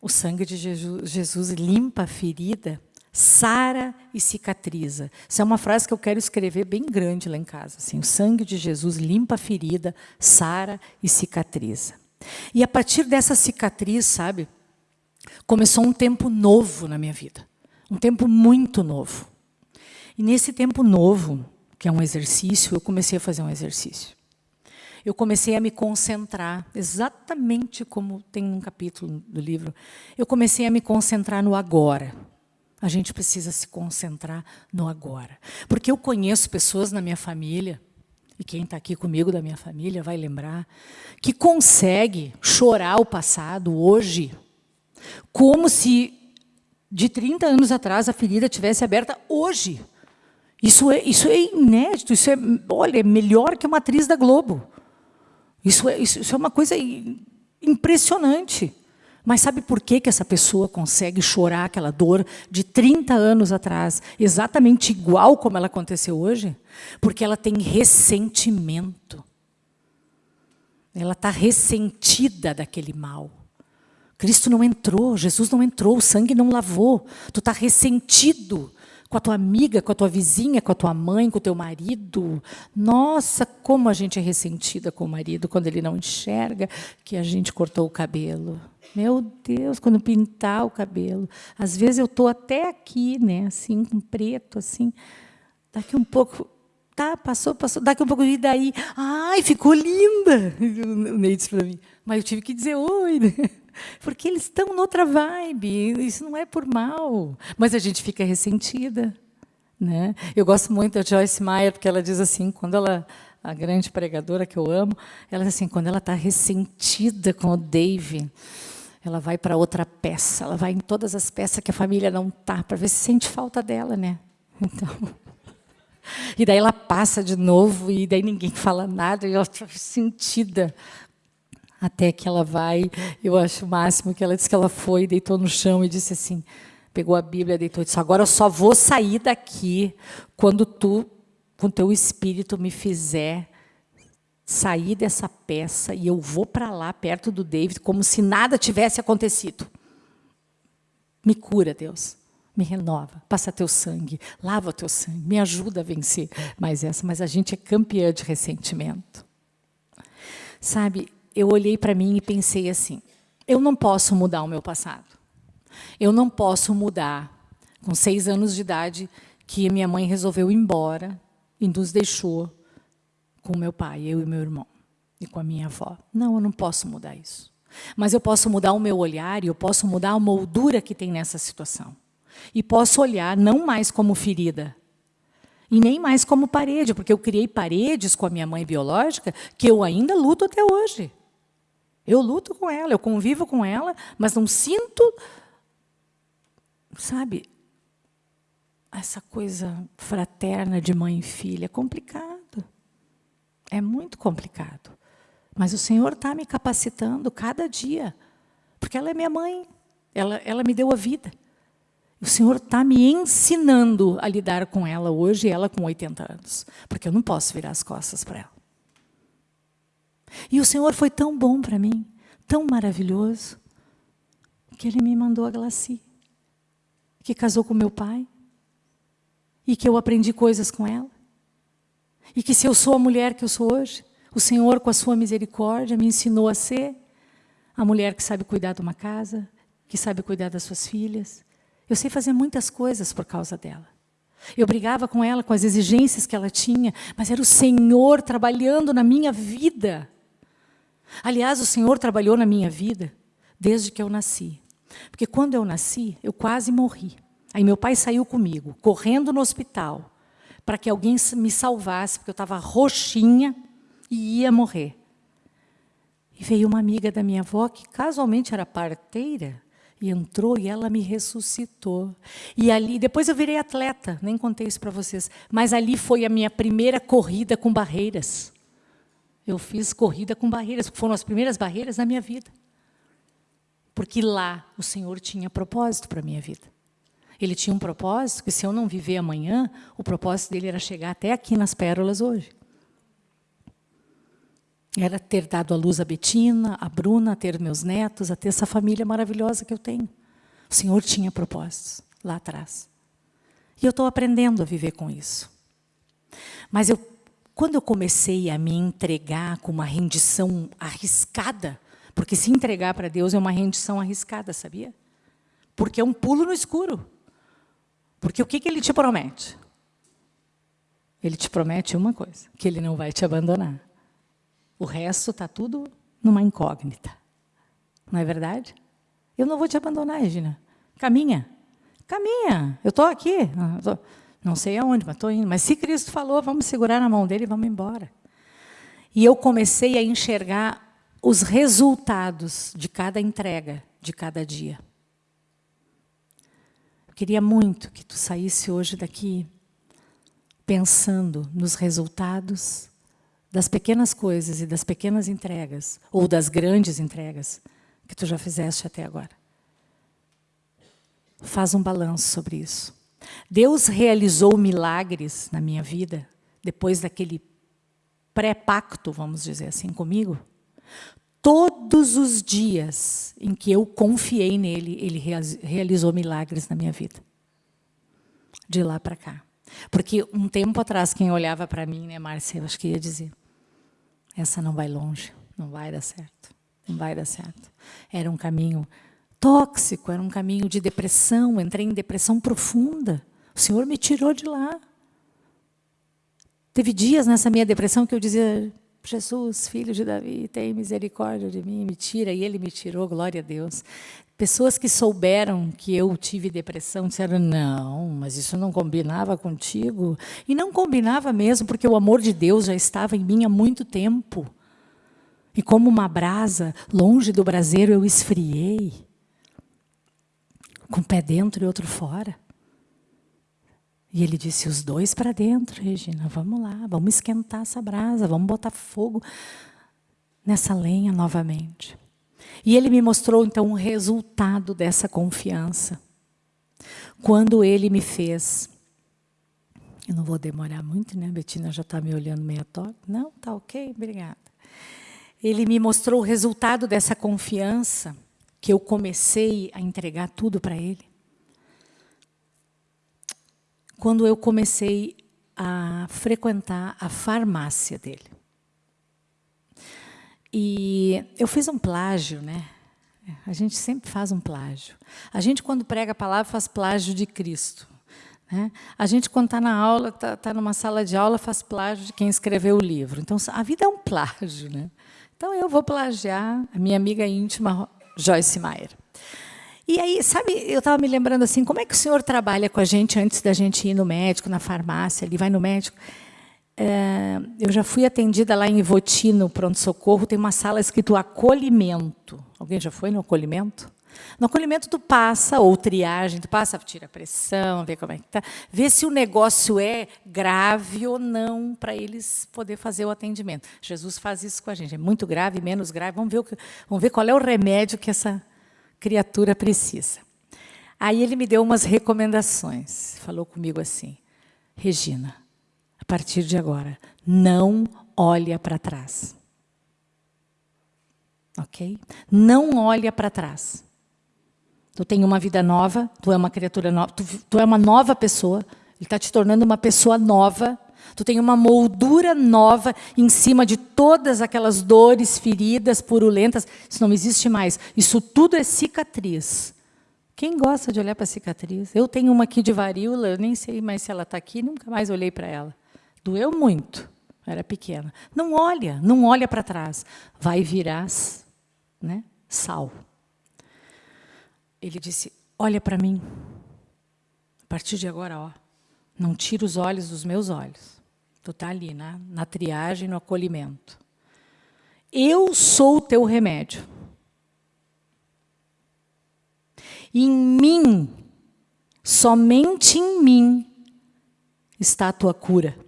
O sangue de Jesus, limpa a ferida, sara e cicatriza. Essa é uma frase que eu quero escrever bem grande lá em casa. Assim, o sangue de Jesus limpa a ferida, sara e cicatriza. E a partir dessa cicatriz, sabe, começou um tempo novo na minha vida. Um tempo muito novo. E nesse tempo novo, que é um exercício, eu comecei a fazer um exercício. Eu comecei a me concentrar, exatamente como tem um capítulo do livro, eu comecei a me concentrar no agora. A gente precisa se concentrar no agora. Porque eu conheço pessoas na minha família, e quem está aqui comigo da minha família vai lembrar, que consegue chorar o passado hoje, como se de 30 anos atrás a ferida tivesse aberta hoje. Isso é, isso é inédito, isso é, olha, é melhor que uma atriz da Globo. Isso é, isso, isso é uma coisa impressionante. Mas sabe por que, que essa pessoa consegue chorar aquela dor de 30 anos atrás, exatamente igual como ela aconteceu hoje? Porque ela tem ressentimento. Ela está ressentida daquele mal. Cristo não entrou, Jesus não entrou, o sangue não lavou. Tu está ressentido com a tua amiga, com a tua vizinha, com a tua mãe, com o teu marido. Nossa, como a gente é ressentida com o marido quando ele não enxerga que a gente cortou o cabelo. Meu Deus, quando pintar o cabelo. Às vezes eu estou até aqui, né, assim, com preto, assim. Daqui um pouco, tá, passou, passou. Daqui um pouco, e daí? Ai, ficou linda! O Ney disse para mim. Mas eu tive que dizer oi, né? Porque eles estão noutra vibe, isso não é por mal, mas a gente fica ressentida. Né? Eu gosto muito da Joyce Meyer, porque ela diz assim, quando ela, a grande pregadora que eu amo, ela diz assim, quando ela está ressentida com o Dave, ela vai para outra peça, ela vai em todas as peças que a família não está, para ver se sente falta dela. Né? Então, e daí ela passa de novo, e daí ninguém fala nada, e ela está sentida até que ela vai, eu acho o máximo que ela disse que ela foi, deitou no chão e disse assim, pegou a Bíblia, deitou e disse, agora eu só vou sair daqui quando tu, com teu espírito, me fizer sair dessa peça e eu vou para lá, perto do David, como se nada tivesse acontecido. Me cura, Deus. Me renova, passa teu sangue, lava teu sangue, me ajuda a vencer mais essa. Mas a gente é campeã de ressentimento. Sabe, eu olhei para mim e pensei assim, eu não posso mudar o meu passado. Eu não posso mudar, com seis anos de idade, que minha mãe resolveu ir embora e nos deixou com meu pai, eu e meu irmão, e com a minha avó. Não, eu não posso mudar isso. Mas eu posso mudar o meu olhar e eu posso mudar a moldura que tem nessa situação. E posso olhar não mais como ferida, E nem mais como parede, porque eu criei paredes com a minha mãe biológica que eu ainda luto até hoje. Eu luto com ela, eu convivo com ela, mas não sinto, sabe, essa coisa fraterna de mãe e filha. É complicado. É muito complicado. Mas o Senhor está me capacitando cada dia, porque ela é minha mãe, ela, ela me deu a vida. O Senhor está me ensinando a lidar com ela hoje, ela com 80 anos, porque eu não posso virar as costas para ela. E o Senhor foi tão bom para mim, tão maravilhoso, que Ele me mandou a Glaci, que casou com meu pai, e que eu aprendi coisas com ela. E que se eu sou a mulher que eu sou hoje, o Senhor, com a sua misericórdia, me ensinou a ser a mulher que sabe cuidar de uma casa, que sabe cuidar das suas filhas, eu sei fazer muitas coisas por causa dela. Eu brigava com ela com as exigências que ela tinha, mas era o Senhor trabalhando na minha vida. Aliás, o Senhor trabalhou na minha vida desde que eu nasci. Porque quando eu nasci, eu quase morri. Aí meu pai saiu comigo, correndo no hospital, para que alguém me salvasse, porque eu estava roxinha e ia morrer. E veio uma amiga da minha avó, que casualmente era parteira, e entrou e ela me ressuscitou. E ali, depois eu virei atleta, nem contei isso para vocês, mas ali foi a minha primeira corrida com barreiras. Eu fiz corrida com barreiras, foram as primeiras barreiras da minha vida. Porque lá o Senhor tinha propósito para a minha vida. Ele tinha um propósito que se eu não viver amanhã, o propósito dele era chegar até aqui nas pérolas hoje. Era ter dado à luz a Betina, a Bruna, a ter meus netos, a ter essa família maravilhosa que eu tenho. O Senhor tinha propósitos lá atrás. E eu estou aprendendo a viver com isso. Mas eu, quando eu comecei a me entregar com uma rendição arriscada, porque se entregar para Deus é uma rendição arriscada, sabia? Porque é um pulo no escuro. Porque o que, que Ele te promete? Ele te promete uma coisa, que Ele não vai te abandonar. O resto está tudo numa incógnita. Não é verdade? Eu não vou te abandonar, Regina. Caminha. Caminha. Eu estou aqui. tô, não sei aonde, mas estou indo. Mas se Cristo falou, vamos segurar na mão dele e vamos embora. E eu comecei a enxergar os resultados de cada entrega, de cada dia. Eu queria muito que tu saísse hoje daqui pensando nos resultados das pequenas coisas e das pequenas entregas, ou das grandes entregas que tu já fizeste até agora. Faz um balanço sobre isso. Deus realizou milagres na minha vida, depois daquele pré-pacto, vamos dizer assim, comigo. Todos os dias em que eu confiei nele, ele realizou milagres na minha vida. De lá para cá. Porque um tempo atrás, quem olhava para mim, né, Márcia, eu acho que ia dizer, essa não vai longe, não vai dar certo, não vai dar certo. Era um caminho tóxico, era um caminho de depressão, entrei em depressão profunda. O Senhor me tirou de lá. Teve dias nessa minha depressão que eu dizia, Jesus, filho de Davi, tem misericórdia de mim, me tira. E ele me tirou, glória a Deus. Pessoas que souberam que eu tive depressão disseram, não, mas isso não combinava contigo. E não combinava mesmo, porque o amor de Deus já estava em mim há muito tempo. E como uma brasa, longe do braseiro, eu esfriei. Com um pé dentro e outro fora. E ele disse, os dois para dentro, Regina, vamos lá, vamos esquentar essa brasa, vamos botar fogo nessa lenha novamente. E ele me mostrou, então, o resultado dessa confiança. Quando ele me fez... Eu não vou demorar muito, né? A Betina já está me olhando meio torta. Não, tá ok, obrigada. Ele me mostrou o resultado dessa confiança, que eu comecei a entregar tudo para ele. Quando eu comecei a frequentar a farmácia dele. E eu fiz um plágio, né? A gente sempre faz um plágio. A gente, quando prega a palavra, faz plágio de Cristo. Né? A gente, quando está na aula, está tá numa sala de aula, faz plágio de quem escreveu o livro. Então, a vida é um plágio. Né? Então, eu vou plagiar a minha amiga íntima, Joyce Meyer. E aí, sabe, eu estava me lembrando assim, como é que o senhor trabalha com a gente antes da gente ir no médico, na farmácia, ele vai no médico? É, eu já fui atendida lá em Ivoti, no pronto-socorro, tem uma sala escrito acolhimento. Alguém já foi no acolhimento? No acolhimento, tu passa, ou triagem, tu passa, tira a pressão, vê como é que está, vê se o negócio é grave ou não, para eles poder fazer o atendimento. Jesus faz isso com a gente, é muito grave, menos grave, vamos ver, o que, vamos ver qual é o remédio que essa criatura precisa. Aí ele me deu umas recomendações. Falou comigo assim: Regina, a partir de agora, não olha para trás. Ok? Não olha para trás. Tu tem uma vida nova, tu é uma criatura nova, tu, tu é uma nova pessoa, ele está te tornando uma pessoa nova, tu tem uma moldura nova em cima de todas aquelas dores, feridas, purulentas, isso não existe mais. Isso tudo é cicatriz. Quem gosta de olhar para cicatriz? Eu tenho uma aqui de varíola, eu nem sei mais se ela está aqui, nunca mais olhei para ela. Doeu muito, era pequena. Não olha, não olha para trás. Vai virar né, sal. Ele disse, olha para mim. A partir de agora, ó, não tira os olhos dos meus olhos. Tu está ali, na, na triagem, no acolhimento. Eu sou o teu remédio. Em mim, somente em mim, está a tua cura.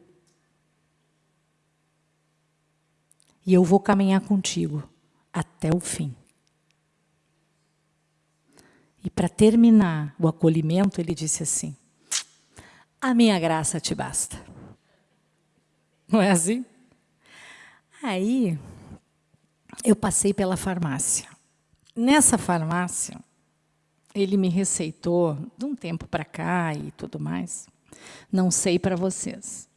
E eu vou caminhar contigo até o fim. E para terminar o acolhimento, ele disse assim: A minha graça te basta. Não é assim? Aí, eu passei pela farmácia. Nessa farmácia, ele me receitou, de um tempo para cá e tudo mais, não sei para vocês,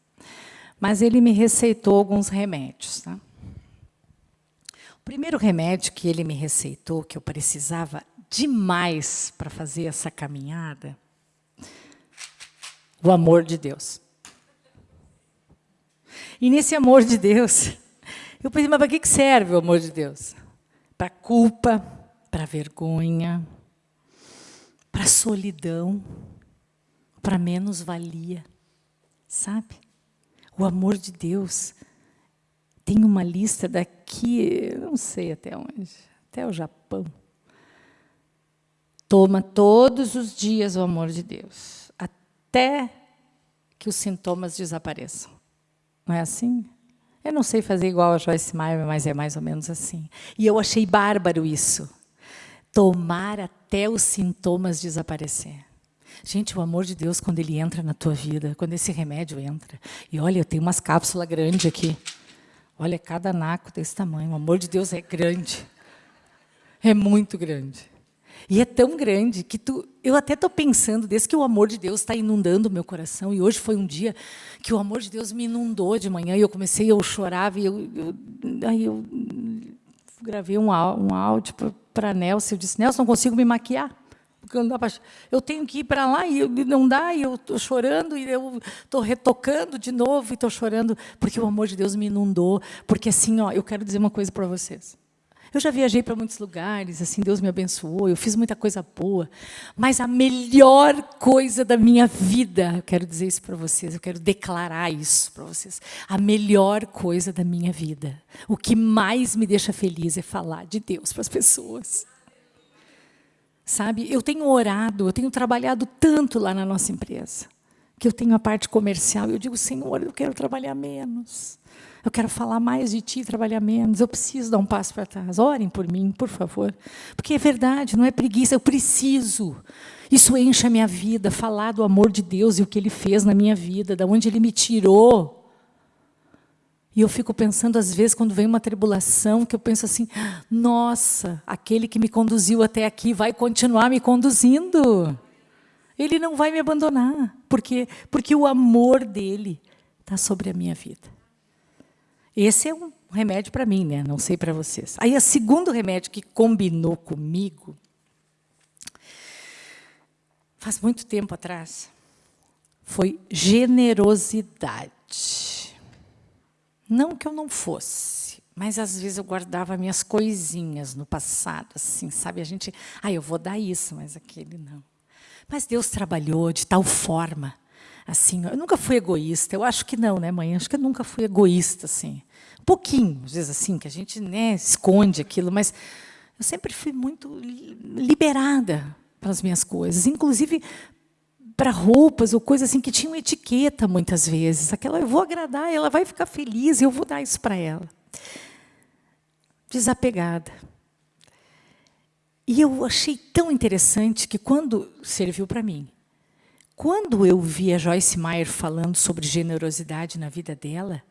mas ele me receitou alguns remédios. Tá? O primeiro remédio que ele me receitou, que eu precisava demais para fazer essa caminhada, o amor de Deus. E nesse amor de Deus, eu pensei, mas para que serve o amor de Deus? Para culpa, para vergonha, para solidão, para menos-valia, sabe? O amor de Deus tem uma lista daqui, não sei até onde, até o Japão. Toma todos os dias o amor de Deus, até que os sintomas desapareçam. Não é assim? Eu não sei fazer igual a Joyce Meyer, mas é mais ou menos assim. E eu achei bárbaro isso. Tomar até os sintomas desaparecer. Gente, o amor de Deus, quando ele entra na tua vida, quando esse remédio entra, e olha, eu tenho umas cápsulas grandes aqui. Olha, cada naco desse tamanho. O amor de Deus é grande. É muito grande. E é tão grande que tu, eu até estou pensando, desde que o amor de Deus está inundando o meu coração, e hoje foi um dia que o amor de Deus me inundou de manhã, e eu comecei, eu chorava, e eu, eu aí eu gravei um, um áudio para Nelson, eu disse, Nelson, não consigo me maquiar, porque não dá pra, eu tenho que ir para lá, e não dá, e eu estou chorando, e eu estou retocando de novo, e estou chorando, porque o amor de Deus me inundou, porque assim, ó, eu quero dizer uma coisa para vocês, eu já viajei para muitos lugares, assim, Deus me abençoou, eu fiz muita coisa boa. Mas a melhor coisa da minha vida, eu quero dizer isso para vocês, eu quero declarar isso para vocês. A melhor coisa da minha vida, o que mais me deixa feliz é falar de Deus para as pessoas. Sabe, eu tenho orado, eu tenho trabalhado tanto lá na nossa empresa, que eu tenho a parte comercial, e eu digo, Senhor, eu quero trabalhar menos. Eu quero falar mais de ti, trabalhar menos. Eu preciso dar um passo para trás. Orem por mim, por favor. Porque é verdade, não é preguiça, eu preciso. Isso enche a minha vida, falar do amor de Deus e o que Ele fez na minha vida, de onde Ele me tirou. E eu fico pensando, às vezes, quando vem uma tribulação, que eu penso assim, nossa, aquele que me conduziu até aqui vai continuar me conduzindo. Ele não vai me abandonar, porque, porque o amor dele está sobre a minha vida. Esse é um remédio para mim, né? não sei para vocês. Aí, o segundo remédio que combinou comigo, faz muito tempo atrás, foi generosidade. Não que eu não fosse, mas às vezes eu guardava minhas coisinhas no passado, assim, sabe? A gente, ah, eu vou dar isso, mas aquele não. Mas Deus trabalhou de tal forma, assim, eu nunca fui egoísta, eu acho que não, né, mãe? Acho que eu nunca fui egoísta, assim. Um pouquinho, às vezes assim, que a gente né, esconde aquilo, mas eu sempre fui muito liberada para as minhas coisas, inclusive para roupas ou coisas assim que tinham etiqueta muitas vezes. Aquela eu vou agradar, ela vai ficar feliz, eu vou dar isso para ela. Desapegada. E eu achei tão interessante que quando serviu para mim, quando eu vi a Joyce Meyer falando sobre generosidade na vida dela,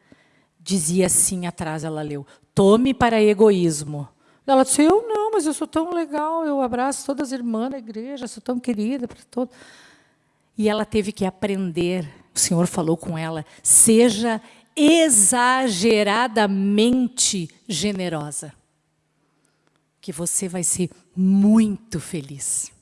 dizia assim atrás, ela leu, tome para egoísmo. Ela disse, eu não, mas eu sou tão legal, eu abraço todas as irmãs da igreja, sou tão querida para todos. E ela teve que aprender, o Senhor falou com ela, seja exageradamente generosa, que você vai ser muito feliz.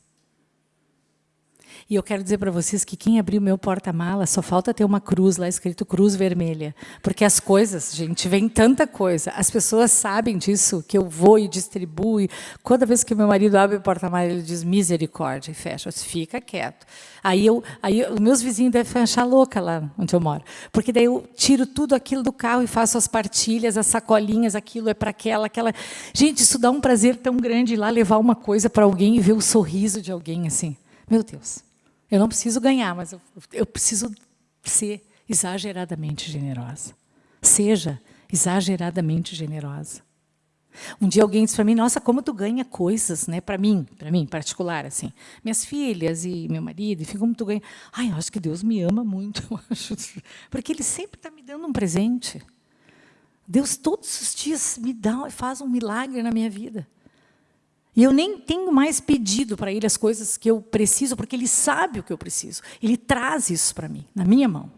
E eu quero dizer para vocês que quem abriu meu porta-mala só falta ter uma cruz lá escrito cruz vermelha, porque as coisas, gente, vem tanta coisa. As pessoas sabem disso que eu vou e distribuo. Toda vez que meu marido abre o porta-mala, ele diz misericórdia e fecha. Fica quieto. Aí eu, aí os meus vizinhos devem achar louca lá onde eu moro, porque daí eu tiro tudo aquilo do carro e faço as partilhas, as sacolinhas, aquilo é para aquela, aquela. Gente, isso dá um prazer tão grande ir lá levar uma coisa para alguém e ver o sorriso de alguém assim. Meu Deus. Eu não preciso ganhar, mas eu, eu preciso ser exageradamente generosa. Seja exageradamente generosa. Um dia alguém disse para mim, nossa, como tu ganha coisas, né? Para mim, para mim particular, assim. Minhas filhas e meu marido, enfim, como tu ganha. Ai, eu acho que Deus me ama muito, porque Ele sempre está me dando um presente. Deus todos os dias me dá, faz um milagre na minha vida. E eu nem tenho mais pedido para ele as coisas que eu preciso, porque ele sabe o que eu preciso. Ele traz isso para mim, na minha mão.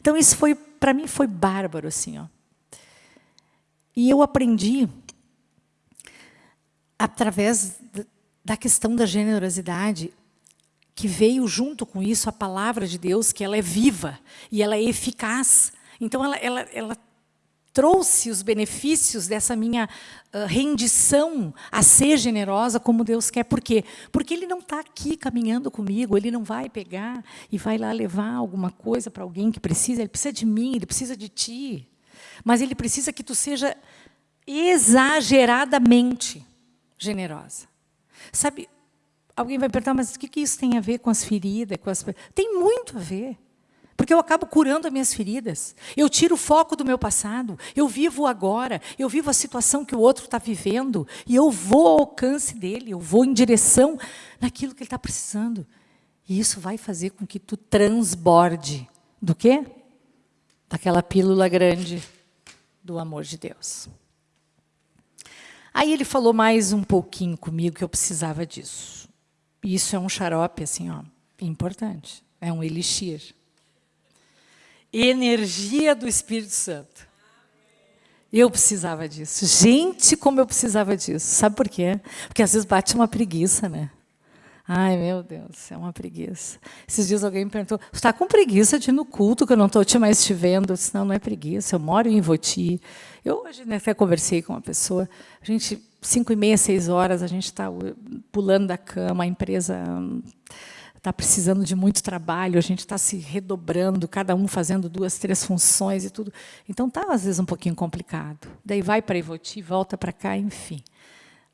Então isso foi para mim foi bárbaro assim, ó. E eu aprendi através da questão da generosidade que veio junto com isso a palavra de Deus, que ela é viva e ela é eficaz. Então ela, ela, ela trouxe os benefícios dessa minha uh, rendição a ser generosa como Deus quer. Por quê? Porque Ele não está aqui caminhando comigo, Ele não vai pegar e vai lá levar alguma coisa para alguém que precisa. Ele precisa de mim, Ele precisa de ti. Mas Ele precisa que tu seja exageradamente generosa. Sabe, alguém vai perguntar, mas o que isso tem a ver com as feridas? Com as... Tem muito a ver. Porque eu acabo curando as minhas feridas. Eu tiro o foco do meu passado. Eu vivo agora. Eu vivo a situação que o outro está vivendo. E eu vou ao alcance dele. Eu vou em direção naquilo que ele está precisando. E isso vai fazer com que tu transborde. Do quê? Daquela pílula grande do amor de Deus. Aí ele falou mais um pouquinho comigo que eu precisava disso. Isso é um xarope, assim, ó, importante. É um elixir energia do Espírito Santo. Eu precisava disso. Gente, como eu precisava disso. Sabe por quê? Porque às vezes bate uma preguiça, né? Ai, meu Deus, é uma preguiça. Esses dias alguém me perguntou, você está com preguiça de ir no culto, que eu não estou te mais te vendo? Eu disse, não, não é preguiça, eu moro em Voti. Eu hoje né, até conversei com uma pessoa, a gente, cinco e meia, seis horas, a gente está pulando da cama, a empresa está precisando de muito trabalho, a gente está se redobrando, cada um fazendo duas, três funções e tudo. Então está às vezes um pouquinho complicado. Daí vai para Ivoti, volta para cá, enfim.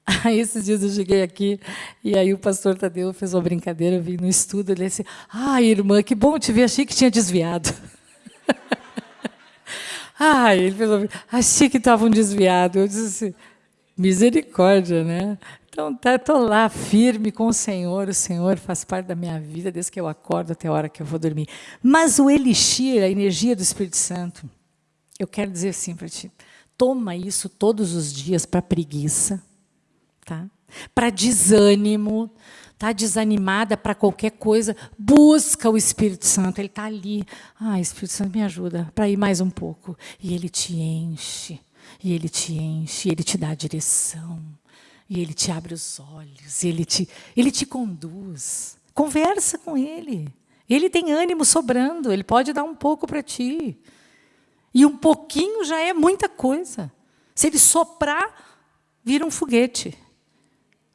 Aí esses dias eu cheguei aqui e aí o pastor Tadeu fez uma brincadeira, eu vim no estudo, ele disse: "Ah, irmã, que bom te ver, achei que tinha desviado". ah, ele fez uma... achei que estavam desviado. Eu disse assim, misericórdia, né? Então, estou tá, lá firme com o Senhor, o Senhor faz parte da minha vida desde que eu acordo até a hora que eu vou dormir. Mas o elixir, a energia do Espírito Santo, eu quero dizer assim para ti, toma isso todos os dias para preguiça, tá? para desânimo, tá desanimada para qualquer coisa, busca o Espírito Santo, ele está ali. Ah, Espírito Santo, me ajuda para ir mais um pouco. E ele te enche, e ele te enche, e ele te dá a direção. E ele te abre os olhos, ele te, ele te conduz. Conversa com ele. Ele tem ânimo sobrando, ele pode dar um pouco para ti. E um pouquinho já é muita coisa. Se ele soprar, vira um foguete.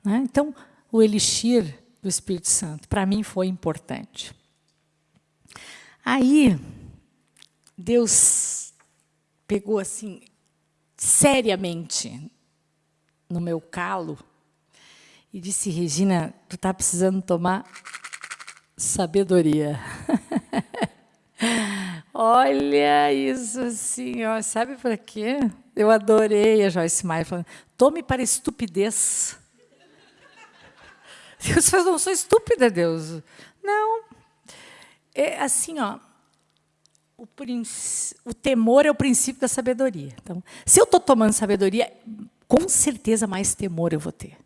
Né? Então, o elixir do Espírito Santo, para mim, foi importante. Aí, Deus pegou assim, seriamente, no meu calo e disse: Regina, tu está precisando tomar sabedoria. Olha isso assim, ó, sabe para quê? Eu adorei a Joyce Meyer falando: tome para estupidez. Deus fala, não sou estúpida, Deus. Não. É assim, ó. O, o temor é o princípio da sabedoria. Então, se eu estou tomando sabedoria, com certeza mais temor eu vou ter.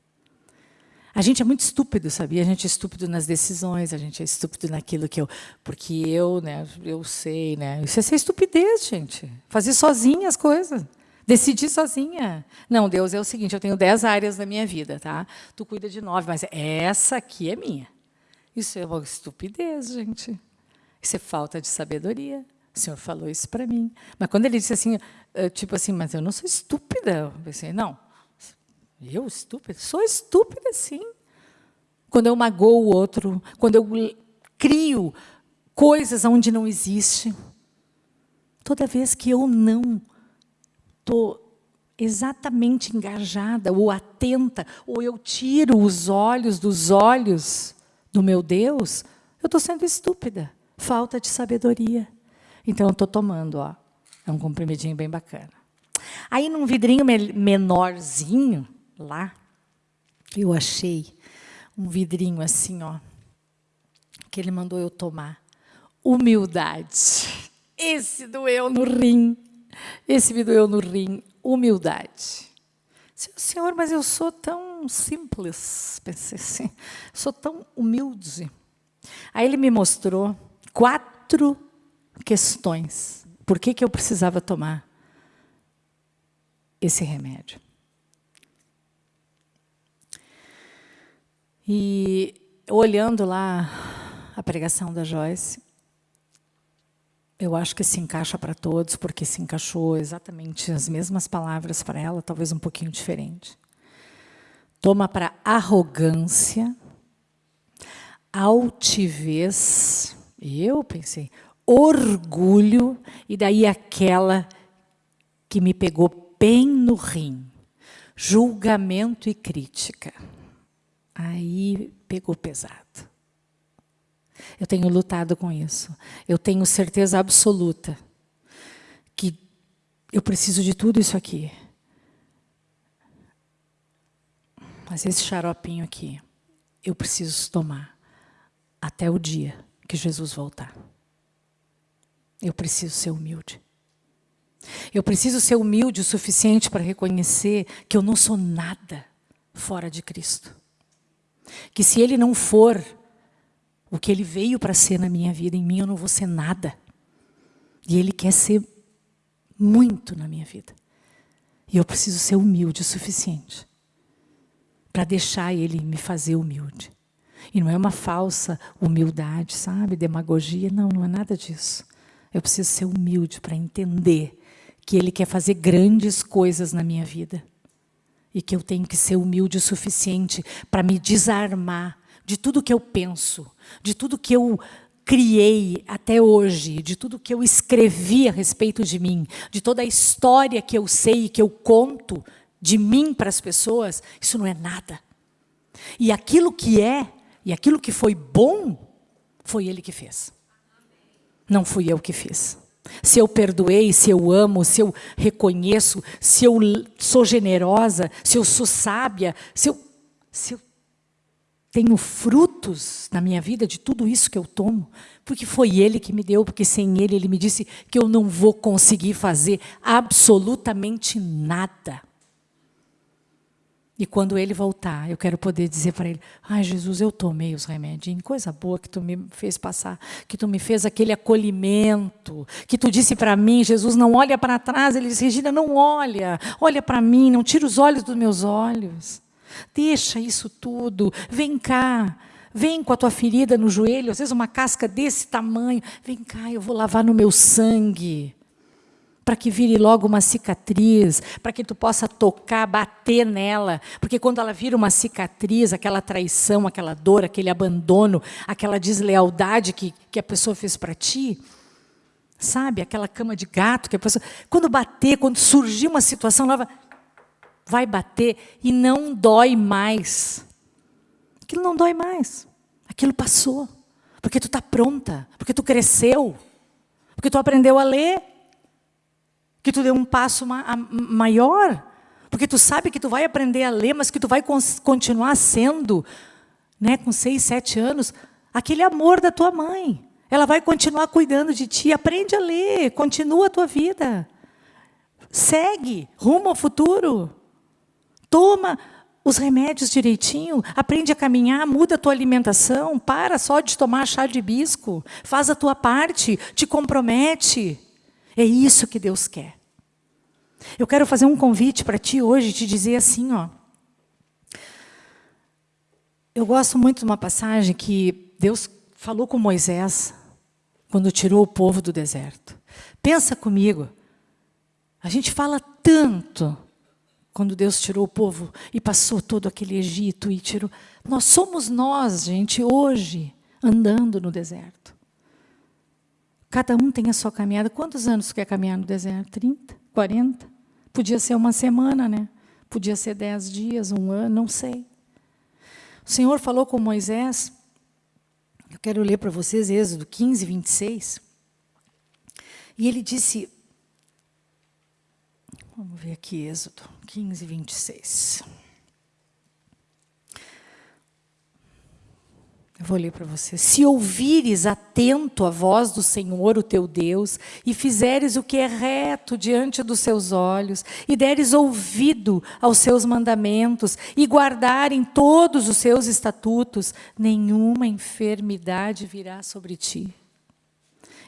A gente é muito estúpido, sabia? A gente é estúpido nas decisões, a gente é estúpido naquilo que eu. Porque eu, né, eu sei, né? Isso é ser estupidez, gente. Fazer sozinha as coisas. Decidir sozinha. Não, Deus é o seguinte: eu tenho dez áreas na minha vida, tá? Tu cuida de nove, mas essa aqui é minha. Isso é uma estupidez, gente. Isso é falta de sabedoria. O Senhor falou isso para mim. Mas quando ele disse assim, eh, tipo assim, mas eu não sou estúpida. Eu pensei, não, eu estúpida? Sou estúpida, sim. Quando eu magoo o outro, quando eu crio coisas onde não existe. Toda vez que eu não estou exatamente engajada ou atenta, ou eu tiro os olhos dos olhos do meu Deus, eu estou sendo estúpida. Falta de sabedoria. Então, eu estou tomando, ó. É um comprimidinho bem bacana. Aí, num vidrinho menorzinho, lá, eu achei um vidrinho assim, ó, que ele mandou eu tomar. Humildade. Esse doeu no rim. Esse me doeu no rim. Humildade. Senhor, mas eu sou tão simples, pensei assim, sou tão humilde. Aí ele me mostrou quatro questões. Por que, que eu precisava tomar esse remédio? E olhando lá a pregação da Joyce, eu acho que se encaixa para todos, porque se encaixou exatamente as mesmas palavras para ela, talvez um pouquinho diferente. Toma para arrogância, altivez, e eu pensei, orgulho, e daí aquela que me pegou bem no rim, julgamento e crítica. Aí pegou pesado. Eu tenho lutado com isso. Eu tenho certeza absoluta que eu preciso de tudo isso aqui. Mas esse xaropinho aqui, eu preciso tomar até o dia que Jesus voltar. Eu preciso ser humilde. Eu preciso ser humilde o suficiente para reconhecer que eu não sou nada fora de Cristo. Que se ele não for o que ele veio para ser na minha vida, em mim eu não vou ser nada. E ele quer ser muito na minha vida. E eu preciso ser humilde o suficiente para deixar ele me fazer humilde. E não é uma falsa humildade, sabe? Demagogia, não, não é nada disso. Eu preciso ser humilde para entender que ele quer fazer grandes coisas na minha vida e que eu tenho que ser humilde o suficiente para me desarmar de tudo que eu penso, de tudo que eu criei até hoje, de tudo que eu escrevi a respeito de mim, de toda a história que eu sei e que eu conto de mim para as pessoas, isso não é nada. E aquilo que é, e aquilo que foi bom, foi Ele que fez. Não fui eu que fiz se eu perdoei, se eu amo, se eu reconheço, se eu sou generosa, se eu sou sábia, se eu, se eu tenho frutos na minha vida de tudo isso que eu tomo, porque foi Ele que me deu, porque sem Ele, Ele me disse que eu não vou conseguir fazer absolutamente nada. E quando ele voltar, eu quero poder dizer para ele: Ai, Jesus, eu tomei os remédios, coisa boa que tu me fez passar, que tu me fez aquele acolhimento, que tu disse para mim, Jesus, não olha para trás. Ele disse: Regina, não olha, olha para mim, não tira os olhos dos meus olhos. Deixa isso tudo, vem cá. Vem com a tua ferida no joelho, às vezes uma casca desse tamanho. Vem cá, eu vou lavar no meu sangue para que vire logo uma cicatriz, para que tu possa tocar, bater nela, porque quando ela vira uma cicatriz, aquela traição, aquela dor, aquele abandono, aquela deslealdade que, que a pessoa fez para ti, sabe, aquela cama de gato que a pessoa, quando bater, quando surgir uma situação nova, vai bater e não dói mais. Aquilo não dói mais. Aquilo passou. Porque tu está pronta, porque tu cresceu, porque tu aprendeu a ler, que tu deu um passo ma maior, porque tu sabe que tu vai aprender a ler, mas que tu vai continuar sendo, né, com seis, sete anos, aquele amor da tua mãe. Ela vai continuar cuidando de ti. Aprende a ler, continua a tua vida. Segue, rumo ao futuro. Toma os remédios direitinho, aprende a caminhar, muda a tua alimentação, para só de tomar chá de hibisco, faz a tua parte, te compromete. É isso que Deus quer. Eu quero fazer um convite para ti hoje, te dizer assim, ó. Eu gosto muito de uma passagem que Deus falou com Moisés quando tirou o povo do deserto. Pensa comigo. A gente fala tanto quando Deus tirou o povo e passou todo aquele Egito e tirou. Nós somos nós, gente, hoje, andando no deserto. Cada um tem a sua caminhada. Quantos anos quer caminhar no deserto? 30? 40? Podia ser uma semana, né? Podia ser dez dias, um ano, não sei. O Senhor falou com Moisés, eu quero ler para vocês Êxodo 15, 26. E ele disse, vamos ver aqui Êxodo 15, 26. Eu vou ler para você. Se ouvires atento a voz do Senhor, o teu Deus, e fizeres o que é reto diante dos seus olhos, e deres ouvido aos seus mandamentos, e guardarem todos os seus estatutos, nenhuma enfermidade virá sobre ti.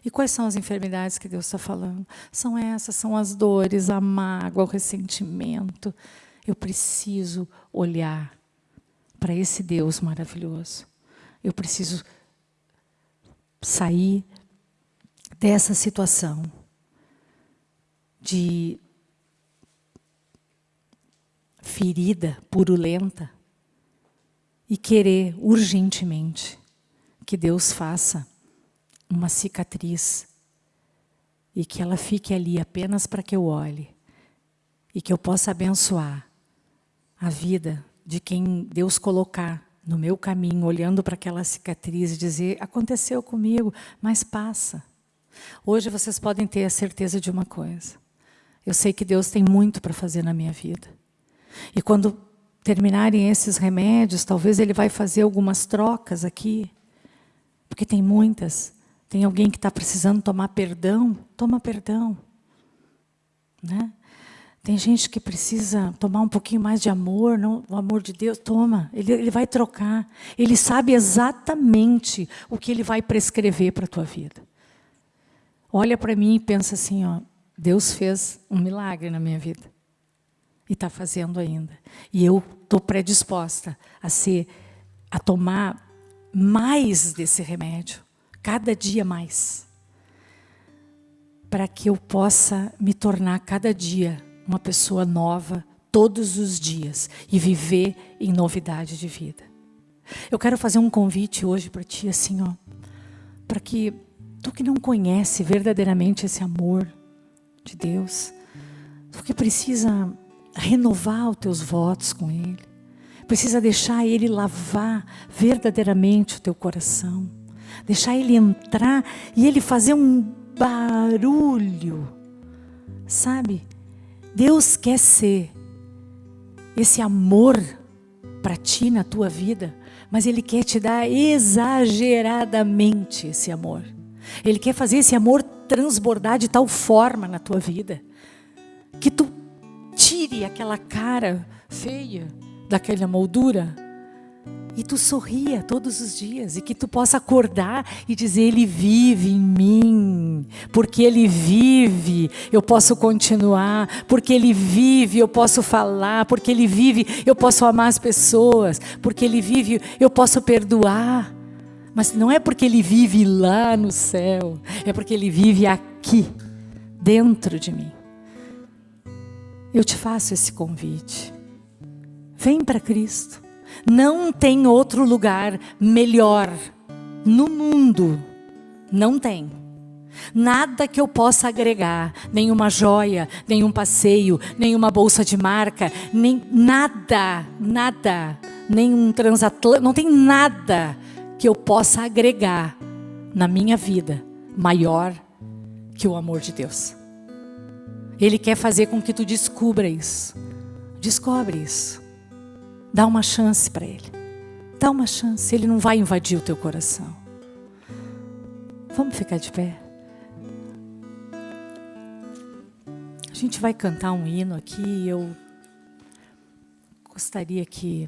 E quais são as enfermidades que Deus está falando? São essas, são as dores, a mágoa, o ressentimento. Eu preciso olhar para esse Deus maravilhoso. Eu preciso sair dessa situação de ferida purulenta e querer urgentemente que Deus faça uma cicatriz e que ela fique ali apenas para que eu olhe e que eu possa abençoar a vida de quem Deus colocar no meu caminho, olhando para aquela cicatriz e dizer, aconteceu comigo, mas passa. Hoje vocês podem ter a certeza de uma coisa. Eu sei que Deus tem muito para fazer na minha vida. E quando terminarem esses remédios, talvez Ele vai fazer algumas trocas aqui, porque tem muitas. Tem alguém que está precisando tomar perdão, toma perdão. Né? Tem gente que precisa tomar um pouquinho mais de amor, não, o amor de Deus, toma, ele, ele vai trocar. Ele sabe exatamente o que ele vai prescrever para a tua vida. Olha para mim e pensa assim, ó, Deus fez um milagre na minha vida. E está fazendo ainda. E eu estou predisposta a ser, a tomar mais desse remédio, cada dia mais. Para que eu possa me tornar cada dia uma pessoa nova todos os dias e viver em novidade de vida. Eu quero fazer um convite hoje para ti, assim, ó, para que tu que não conhece verdadeiramente esse amor de Deus, tu que precisa renovar os teus votos com Ele, precisa deixar Ele lavar verdadeiramente o teu coração, deixar Ele entrar e Ele fazer um barulho, sabe? Deus quer ser esse amor para ti na tua vida, mas Ele quer te dar exageradamente esse amor. Ele quer fazer esse amor transbordar de tal forma na tua vida, que tu tire aquela cara feia daquela moldura e tu sorria todos os dias e que tu possa acordar e dizer ele vive em mim, porque ele vive, eu posso continuar, porque ele vive, eu posso falar, porque ele vive, eu posso amar as pessoas, porque ele vive, eu posso perdoar. Mas não é porque ele vive lá no céu, é porque ele vive aqui dentro de mim. Eu te faço esse convite. Vem para Cristo. Não tem outro lugar melhor no mundo. Não tem. Nada que eu possa agregar, nenhuma joia, nenhum passeio, nenhuma bolsa de marca, nem nada, nada, nenhum transatlântico, não tem nada que eu possa agregar na minha vida maior que o amor de Deus. Ele quer fazer com que tu descubra isso. Descobre isso. Dá uma chance para ele. Dá uma chance, ele não vai invadir o teu coração. Vamos ficar de pé. Gente vai cantar um hino aqui eu gostaria que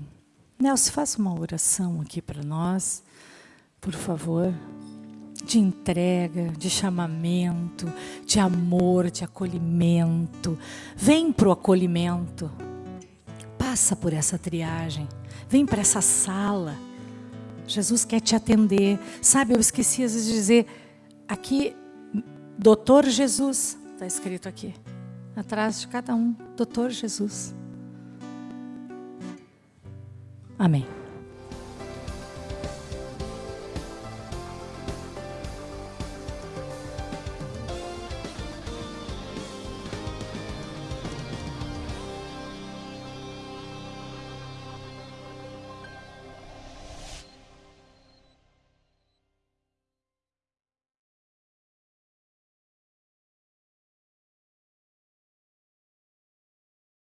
Nelson faça uma oração aqui para nós, por favor de entrega, de chamamento, de amor, de acolhimento. Vem para o acolhimento. Passa por essa triagem. Vem para essa sala. Jesus quer te atender. Sabe, eu esqueci às vezes de dizer, aqui, doutor Jesus, está escrito aqui, atrás de cada um, doutor Jesus. Amém.